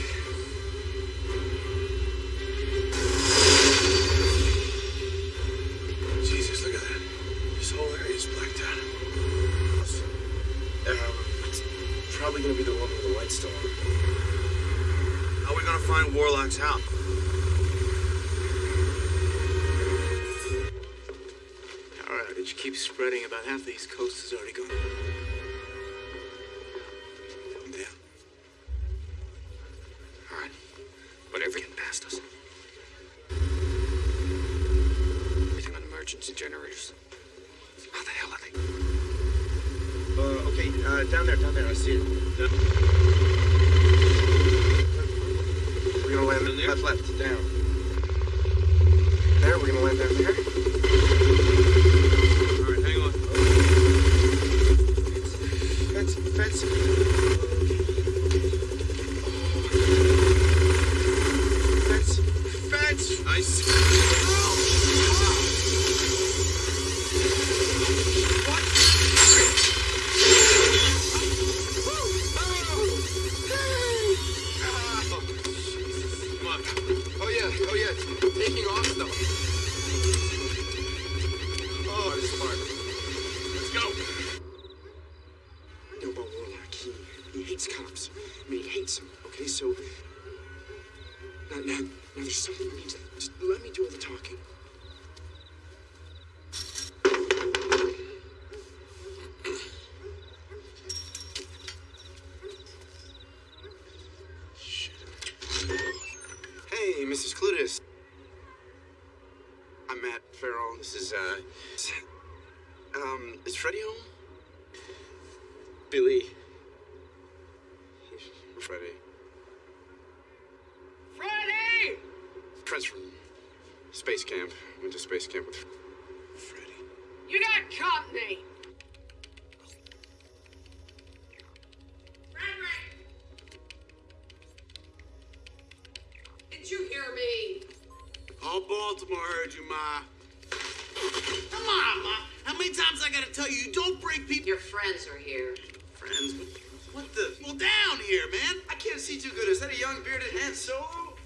Friends from space camp. Went to space camp with Freddy. You got company! Frederick! Did you hear me? All Baltimore heard you, Ma. Come on, Ma. How many times I gotta tell you, you don't break people? Your friends are here. Friends? What the? Well, down here, man. I can't see too good. Is that a young bearded Han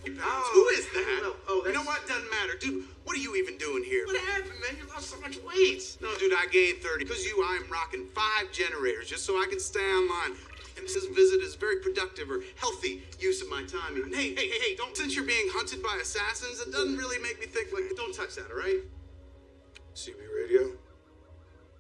Solo? Who is that? Oh, you know what? Doesn't matter. Dude, what are you even doing here? What happened, man? You lost so much weight. No, dude, I gained 30. Because you, I'm rocking five generators just so I can stay online. And this visit is very productive or healthy use of my time. And hey, hey, hey, hey, don't, since you're being hunted by assassins, it doesn't really make me think like, don't touch that, all right? CB radio?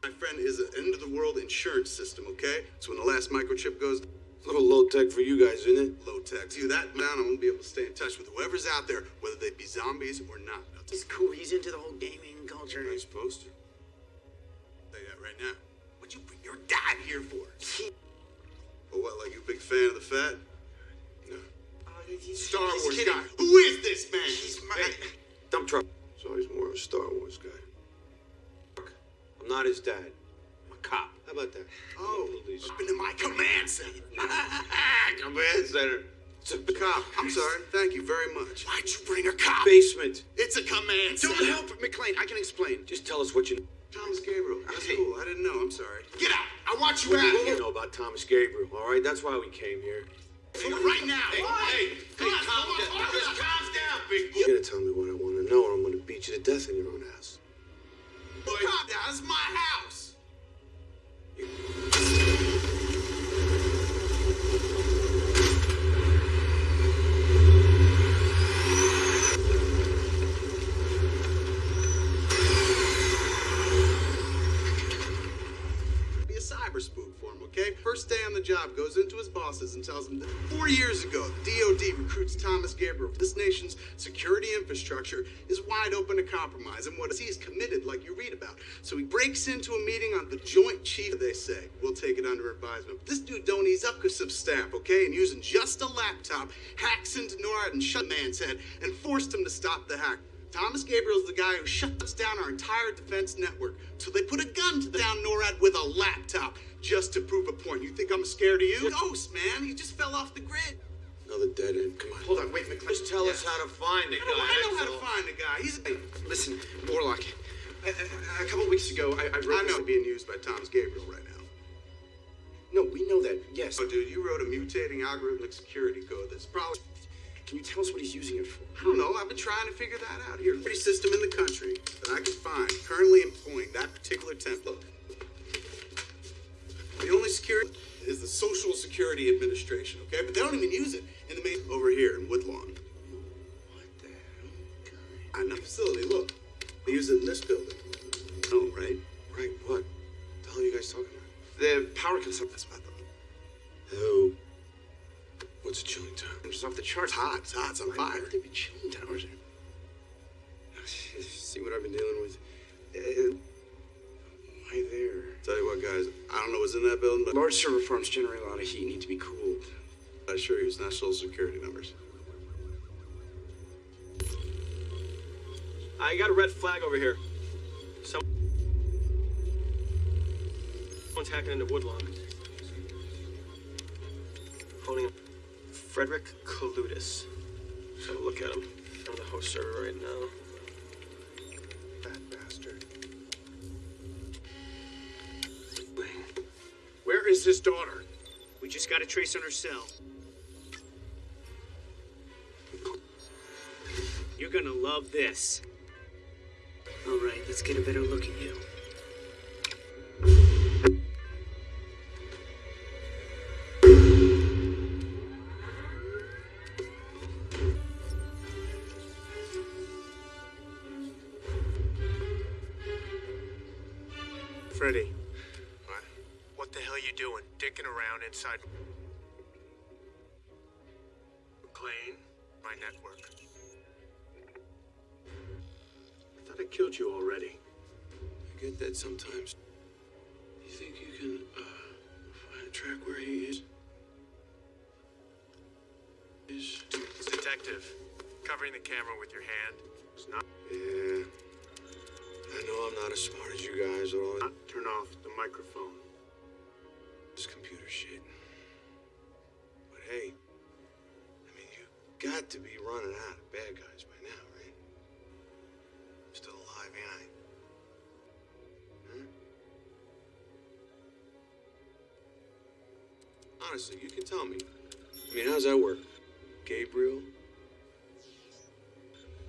My friend is an end of the world insurance system, okay? So when the last microchip goes, A little low tech for you guys, isn't it? low tech. See that down, I'm gonna be able to stay in touch with whoever's out there, whether they be zombies or not. He's cool. He's into the whole gaming culture. Supposed to. Say that right now. What'd you bring your dad here for? Oh, what, like you a big fan of the fat? No. Oh, Star he's Wars kidding. guy. Who is this man? He's my. Dump truck. So he's more of a Star Wars guy. I'm not his dad. I'm a cop. How about that? Oh, up into my command center. Command center. It's a cop. I'm sorry. Thank you very much. Why'd you bring a cop? Basement. It's a command center. Don't help McClane. I can explain. Just tell us what you Thomas Gabriel. That's Hey. cool. I didn't know. I'm sorry. Get out. I want you What out of you here. know about Thomas Gabriel, all right? That's why we came here. Right now. Hey, hey, hey, calm down. Just calm down, big boy. You're gonna tell me what I want to know, or I'm gonna beat you to death in your own house. Calm down. This is my house. For him, okay? First day on the job, goes into his bosses and tells them that four years ago, DOD recruits Thomas Gabriel. This nation's security infrastructure is wide open to compromise, and what he is committed, like you read about. So he breaks into a meeting on the Joint Chief, they say. We'll take it under advisement. This dude don't ease up because of staff, okay? And using just a laptop, hacks into NORAD and shut man's head and forced him to stop the hack. Thomas Gabriel's the guy who shuts down our entire defense network. So they put a gun to the down NORAD with a laptop just to prove a point. You think I'm scared of you? Ghost, man. He just fell off the grid. Another dead end. Come on. Hold on, wait, McClane. Just tell us how to find the guy. I know how to find the guy. He's a... Listen, Warlock. A, a, a couple weeks ago, I, I wrote. I know this- being used by Thomas Gabriel right now. No, we know that. Yes. Oh, dude, you wrote a mutating algorithmic security code that's probably... Can you tell us what he's using it for? I don't know. I've been trying to figure that out. Here, every system in the country that I can find currently employing that particular template. The only security is the Social Security Administration, okay? But they don't even use it in the main over here in Woodlawn. What the hell? I know facility. Look, they use it in this building. Oh, right. Right, what? The hell are you guys talking about? The power consumption. That's I thought. Oh. What's a chilling tower? It's off the charts. It's hot. It's hot. It's on Why fire. would there be chilling towers? Here. See what I've been dealing with? Uh, why there? Tell you what, guys. I don't know what's in that building, but Large server farms generate a lot of heat. Need to be cooled. I assure you, it's not social security numbers. I got a red flag over here. Someone's hacking into Woodlawn. Phoning Frederick Kaludis. So look at him. I'm the host server right now. Fat bastard. Where is his daughter? We just got a trace on her cell. You're gonna love this. All right, let's get a better look at you. Inside McClane? My network. I thought I killed you already. I get that sometimes. You think you can, uh, find track where he is? Is. Detective, covering the camera with your hand is not. Yeah. I know I'm not as smart as you guys at all. Turn off the microphone. Honestly, you can tell me. I mean, how's that work? Gabriel,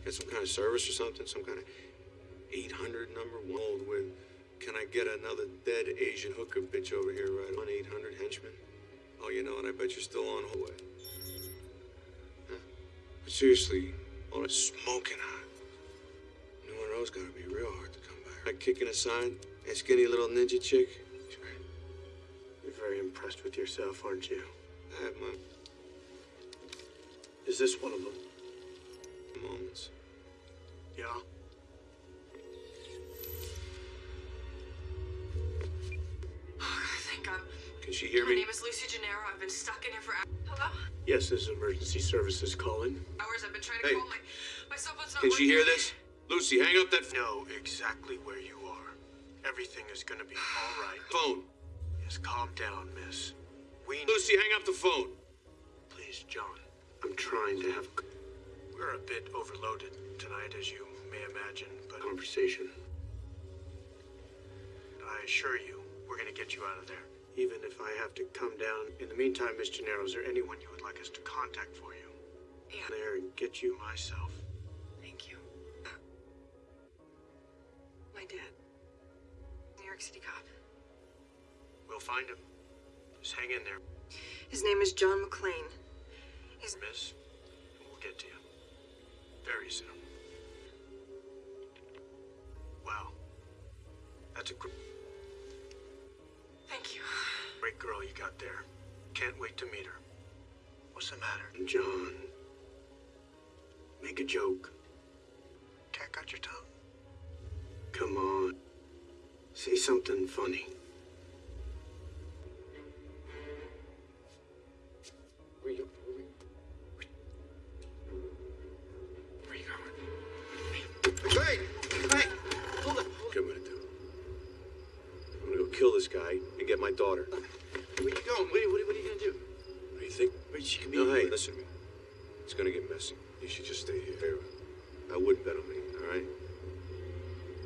Got some kind of service or something? Some kind of 800 number? One with, can I get another dead Asian hooker bitch over here right on 800 henchman? Oh, you know, and I bet you're still on hold. Huh? But seriously, all it's smoking hot. New Monroe's gotta be real hard to come by. Like kicking a sign, that skinny little ninja chick. Very impressed with yourself, aren't you? I have my Is this one of them? moments. Yeah. Thank God. Can she hear My me? My name is Lucy Gennero. I've been stuck in here for hours. Hello? Yes, this is emergency services calling. Hours. I've been trying to Hey. call my my cell phone's not Can she hear this? Lucy, hang up that Know exactly where you are. Everything is gonna be all right. phone. Yes, calm down, miss. We Lucy, hang up the phone. Please, John. I'm trying to have. We're a bit overloaded tonight, as you may imagine, but conversation. I assure you, we're gonna get you out of there. Even if I have to come down. In the meantime, Miss Gennero, is there anyone you would like us to contact for you? Yeah. There and get you myself. Thank you. Uh, my dad. New York City cop. We'll find him. Just hang in there, His name is John McClane. He's miss. And we'll get to you. Very soon. Wow. That's a gr- Thank you. great girl you got there. Can't wait to meet her. What's the matter? John. Make a joke. Cat got your tongue? Come on. Say something funny. Kill this guy and get my daughter. Where you going? What are, what are, what are you gonna do? What do you think? Wait, she can be. No, hey, listen to me. It's gonna get messy. You should just stay here. I wouldn't bet on me, all right?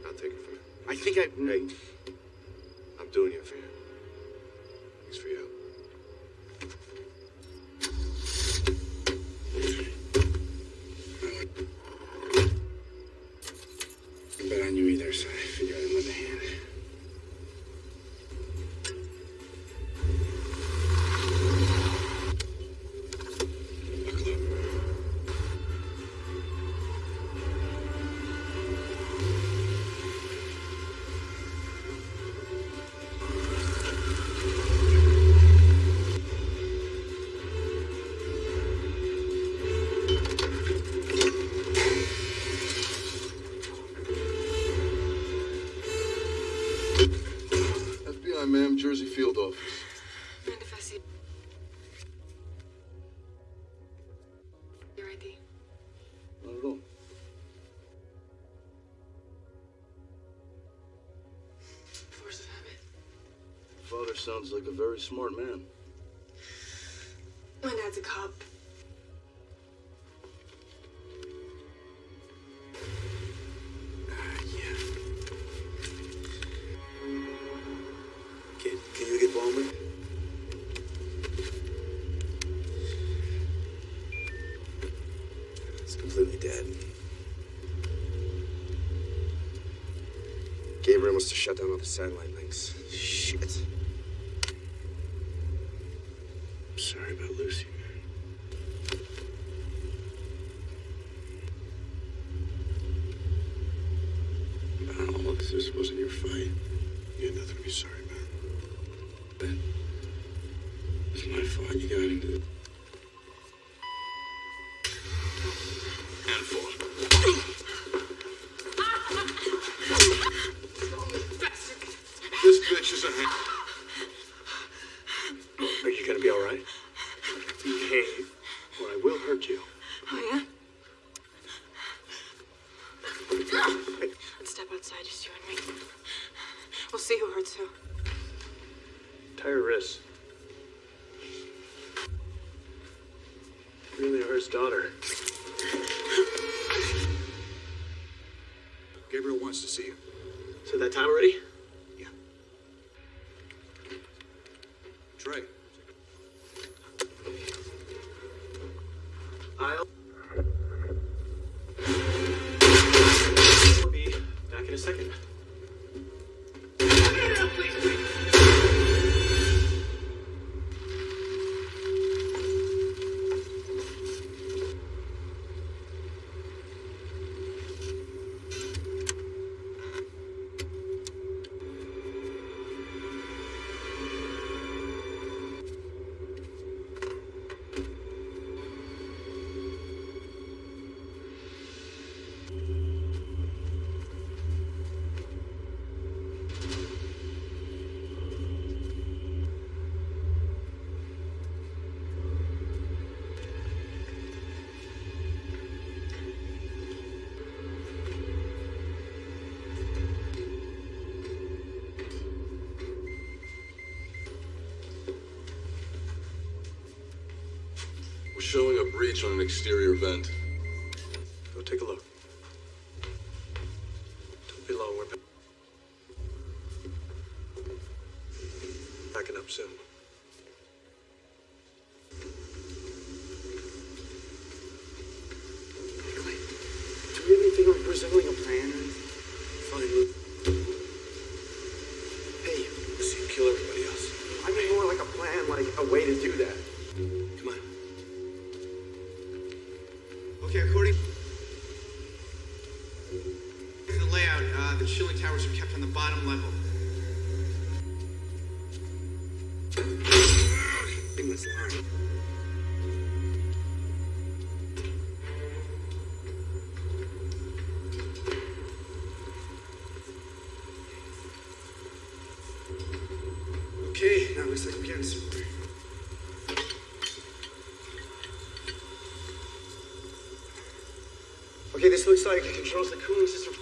I'll take it from you. I think I. Hey, I'm doing you a favor. Thanks for your help. Sounds like a very smart man. My dad's a cop. Uh, Kid, can you get Bowman? It's completely dead. Gabriel must have shut down all the satellite links. Shit. Daughter. Gabriel wants to see you. So that time already? Breach on an exterior vent. Go take a look. Don't be long. We're back. backing up soon. Do we have anything like resembling a plan or anything? Fine, Luke. Hey, see him kill everybody else. I mean more like a plan, like a way to do that. The bottom level. Okay, now we're. Okay, this looks like it controls the cooling system.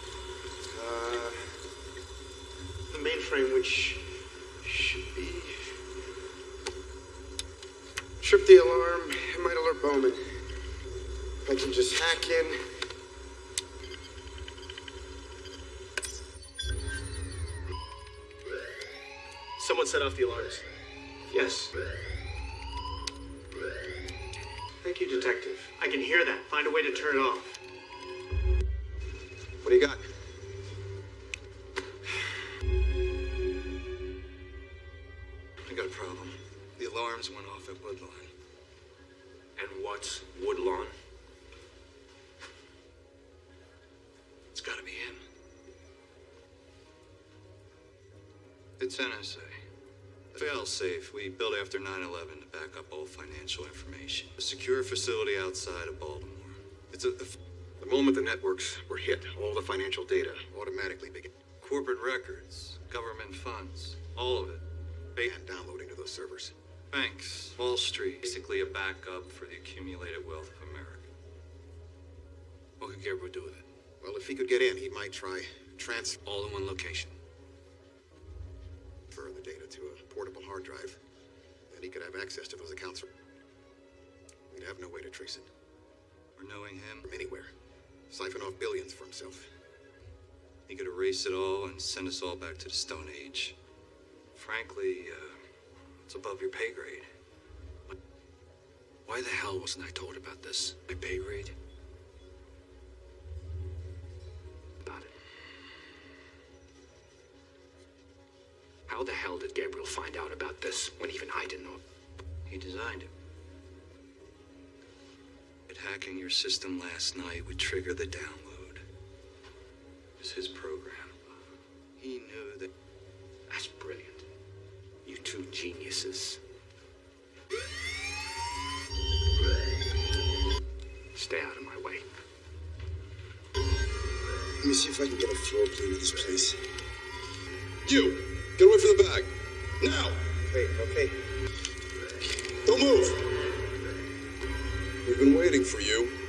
Turn it off. What do you got? I got a problem. The alarms went off at Woodlawn. And what's Woodlawn? It's gotta be him. It's NSA. Failsafe we built after 9-11 to back up all financial information. A secure facility outside of Baltimore. It's a, a The moment the networks were hit, all the financial data automatically began corporate records, government funds, all of it. and downloading to those servers. Banks, Wall Street, basically a backup for the accumulated wealth of America. What could Gabriel do with it? Well, if he could get in, he might try transfer All in one location. Transfer the data to a portable hard drive. Then he could have access to those accounts. We'd have no way to trace it knowing him, from anywhere. Siphon off billions for himself. he could erase it all and send us all back to the Stone Age. Frankly, uh, it's above your pay grade. Why the hell wasn't I told about this? My pay grade? About it. How the hell did Gabriel find out about this when even I didn't know? He designed it. But hacking your system last night would trigger the download. It was his program. He knew that. That's brilliant. You two geniuses. Stay out of my way. Let me see if I can get a floor plan of this place. You! Get away from the bag! Now! Okay, okay. Don't move! We've been waiting for you.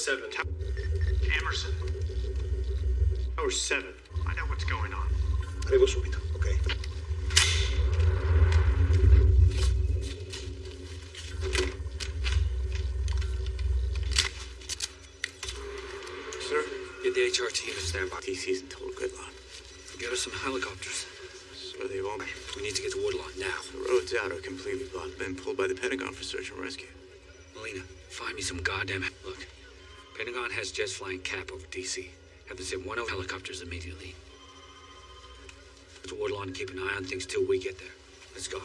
7. Emerson. Tower 7. I know what's going on. Arrivo subito, okay? Sir? Get the HR team to stand by. DC's in total gridlock. Get us some helicopters. So they won't. We need to get to Woodlawn now. The roads out are completely blocked. Been pulled by the Pentagon for search and rescue. Molina, find me some goddamn. Look, Pentagon has jets flying cap over DC. Have them send one of helicopters immediately. To Woodlawn and keep an eye on things till we get there. Let's go.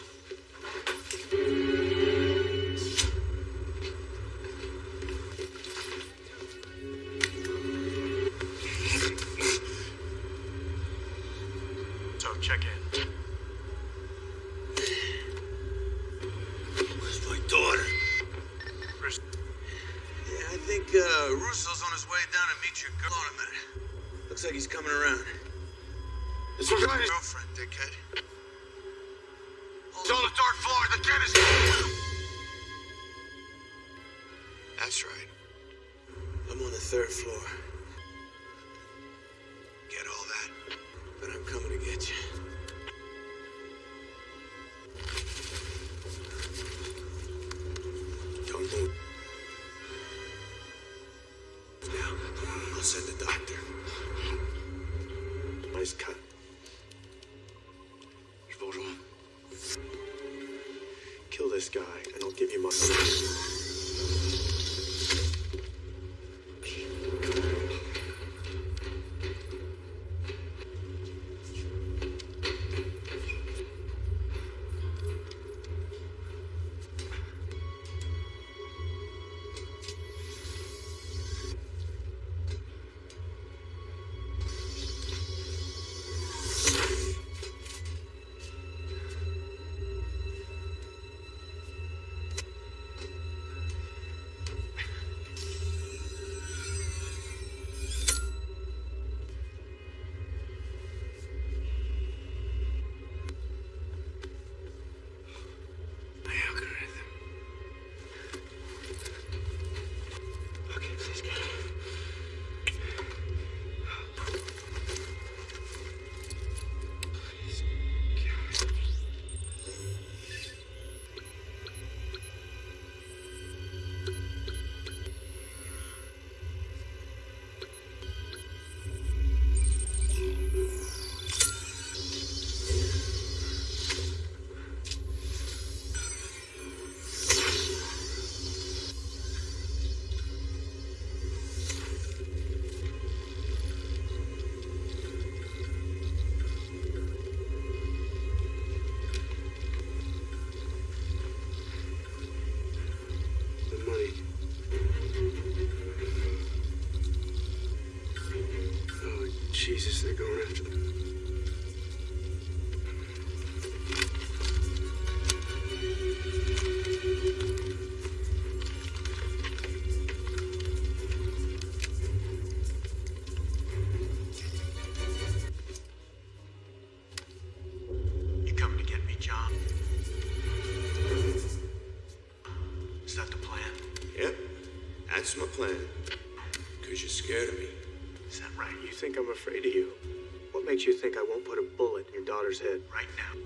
Head right now?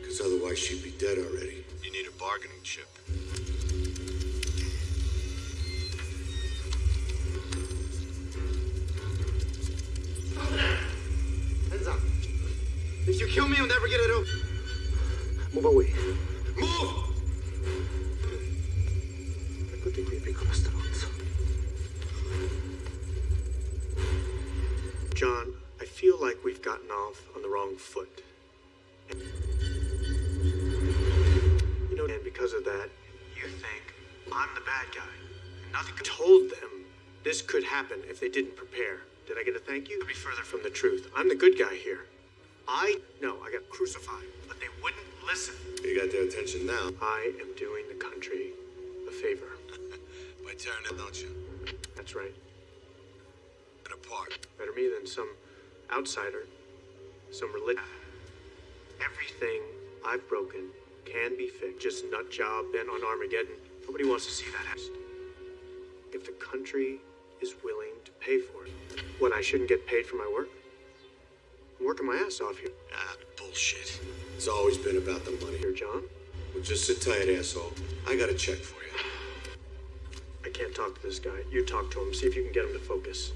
Because otherwise she'd be dead already. You need a bargaining chip. If they didn't prepare. Did I get a thank you? Could be further from the truth. I'm the good guy here. I know I got crucified, but they wouldn't listen. You got their attention now. I am doing the country a favor. By tearing it, don't you? That's right. It apart. Better me than some outsider, some religion. Everything I've broken can be fixed. Just nut job bent on Armageddon. Nobody wants to see that. If the country is willing to pay for it, what I shouldn't get paid for my work? I'm working my ass off here. Ah, bullshit. It's always been about the money. Here, John. Well, just sit tight, asshole. I got a check for you. I can't talk to this guy. You talk to him. See if you can get him to focus.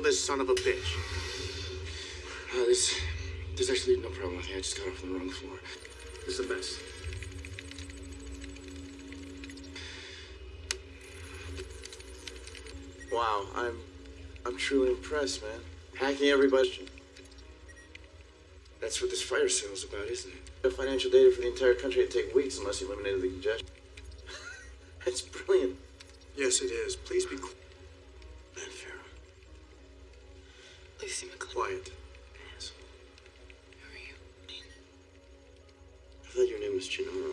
Kill this son of a bitch. Uh, there's, there's actually no problem me. I just got off the wrong floor. This is a mess. Wow, I'm I'm truly impressed, man. Hacking every question. That's what this fire sale's about, isn't it? The financial data for the entire country would take weeks unless you eliminated the congestion. That's brilliant. Yes, it is. Please be Lucy McClane. quiet. Who are you? I thought your name was Gennero.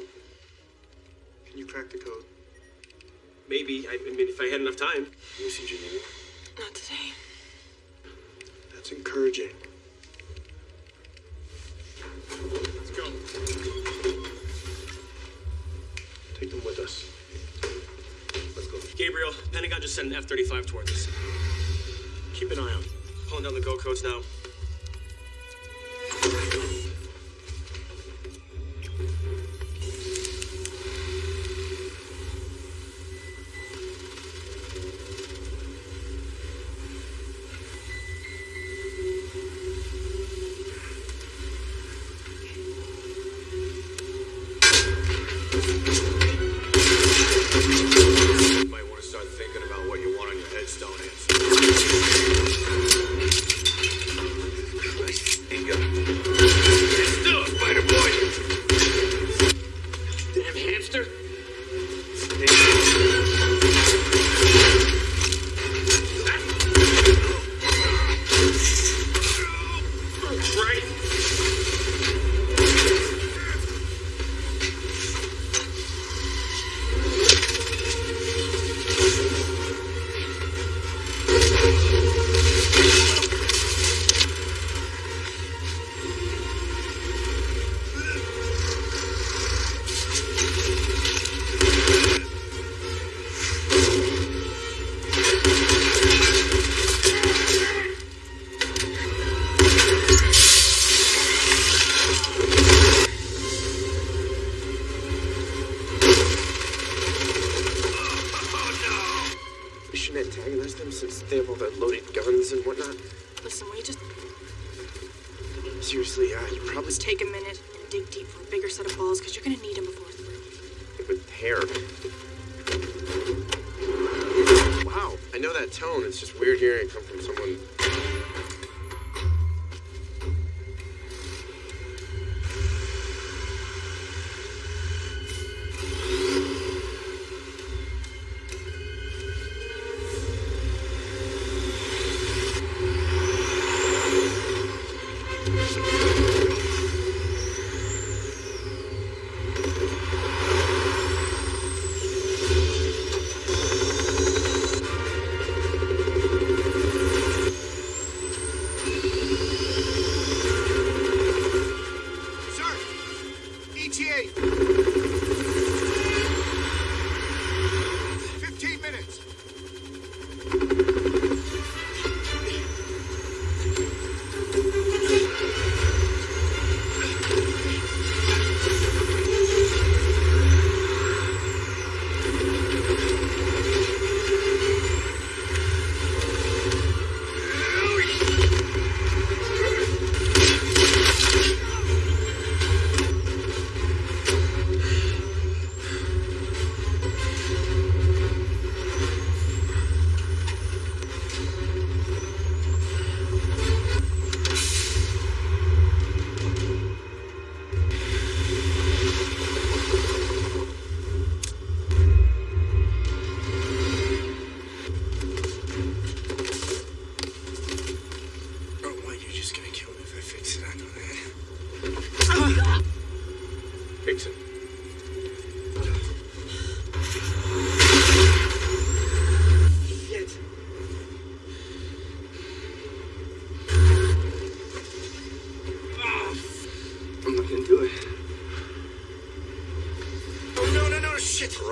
Can you crack the code? Maybe. I, I mean, if I had enough time. Lucy Gennero? Not today. That's encouraging. Let's go. Take them with us. Let's go. Gabriel, Pentagon just sent an F-35 towards us. Keep an eye out. Pulling down the go codes now.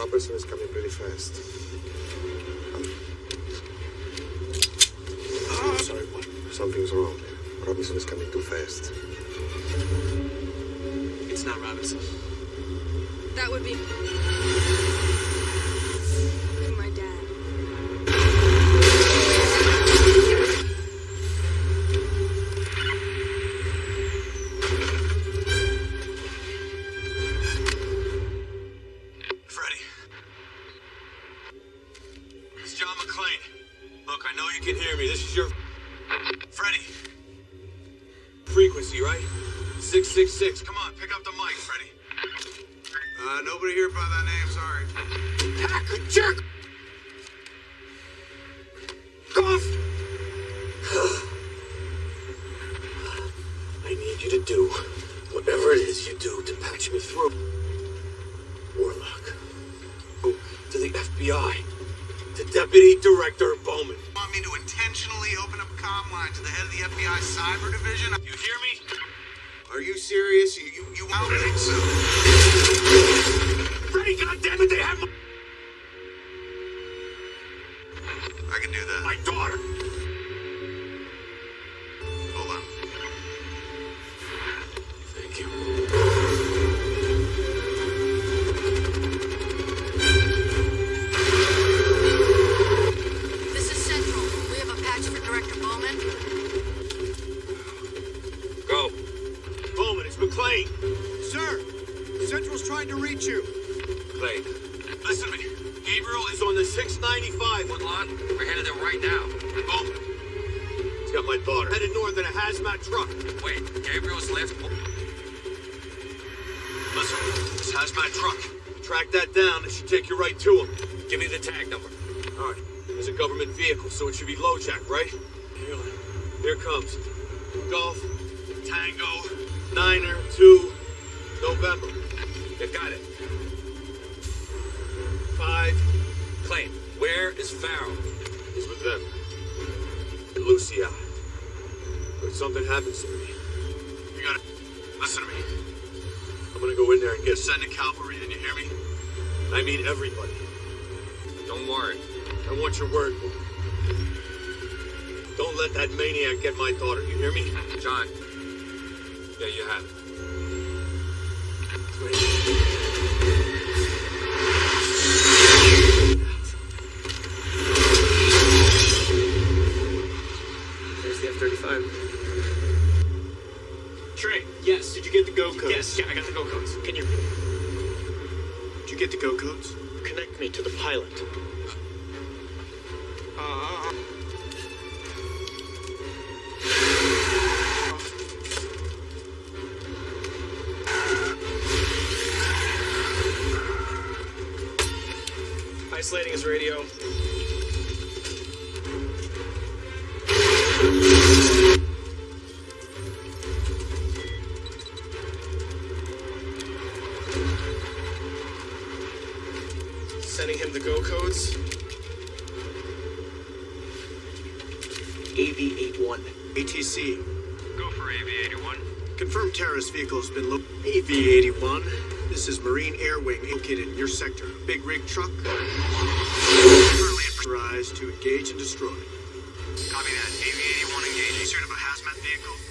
person is coming really fast. Oh, sorry, what? Something's wrong. Robinson is coming too fast. It's not Robinson. That would be... six. Come on. see. Go for AV-81. Confirmed terrorist vehicle has been located. AV-81, this is Marine Air Wing located in your sector. Big rig truck. Currently authorized to engage and destroy. Copy that. AV-81 engaging. Sort of a hazmat vehicle.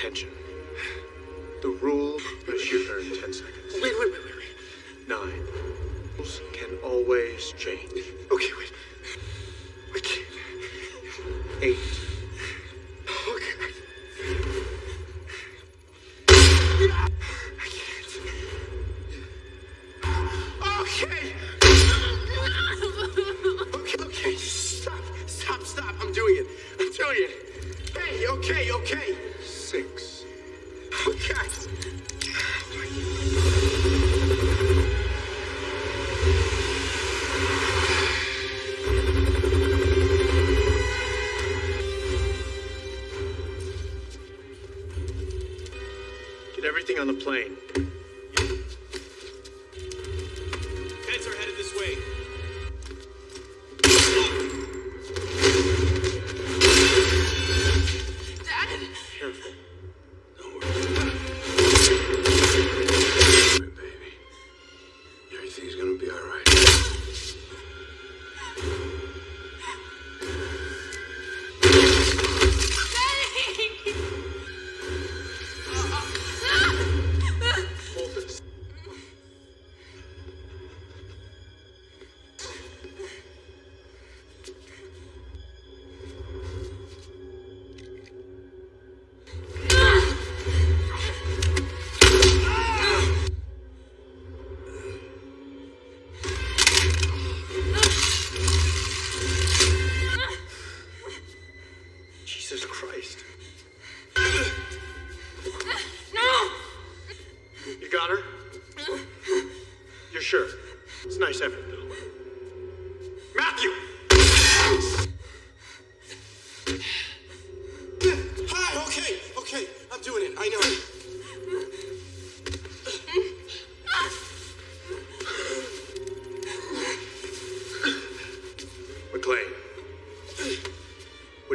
attention.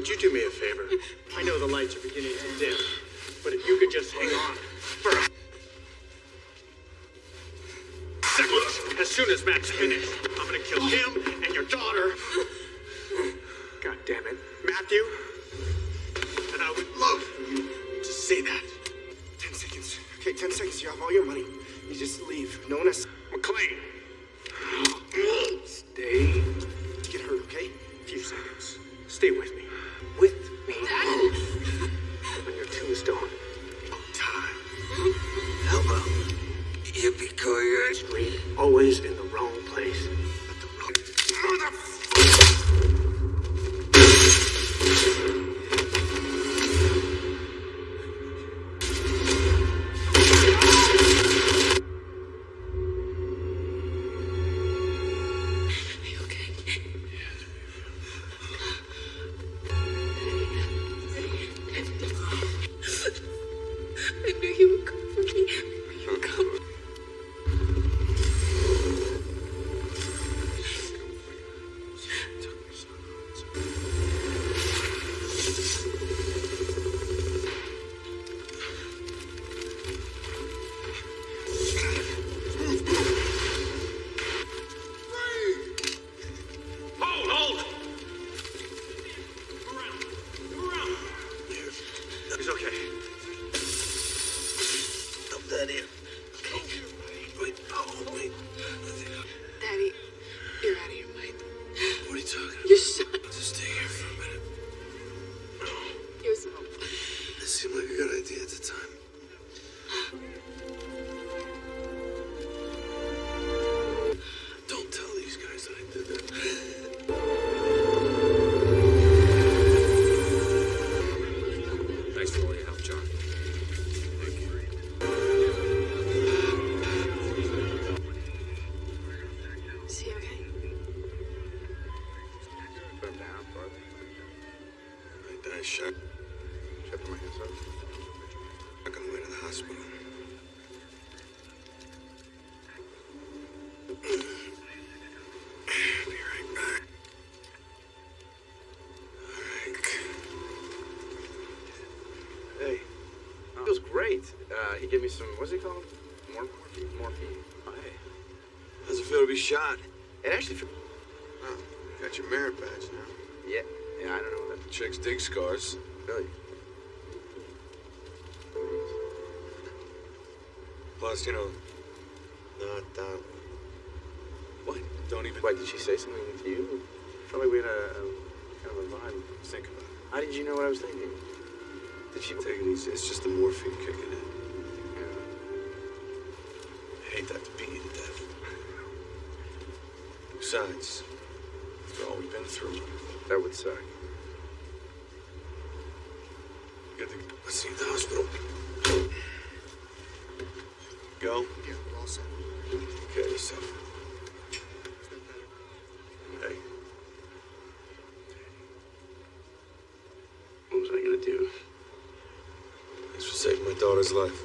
Would you do me a favor? I know the lights are beginning to dim, but if you could just hang on for a... As soon as Matt's finished, I'm gonna kill him always in the he gave me some, what's it called? More morphine? Morphine. Hey. How's it feel to be shot? It actually feels... Oh, you got your merit badge now. Yeah. Yeah, I don't know that... Chicks dig scars. Really? Plus, you know... Not that... What? Don't even... Wait, did she say something to you? Probably we had a, a kind of a vibe. Think about it. How did you know what I was thinking? Did she... Take it easy. It's just the morphine kicking in. Besides, after all we've been through, That would suck. you gotta let's see the hospital. Go. Yeah, we're all set. Okay, yourself. Hey. What was I gonna do? Thanks for saving my daughter's life.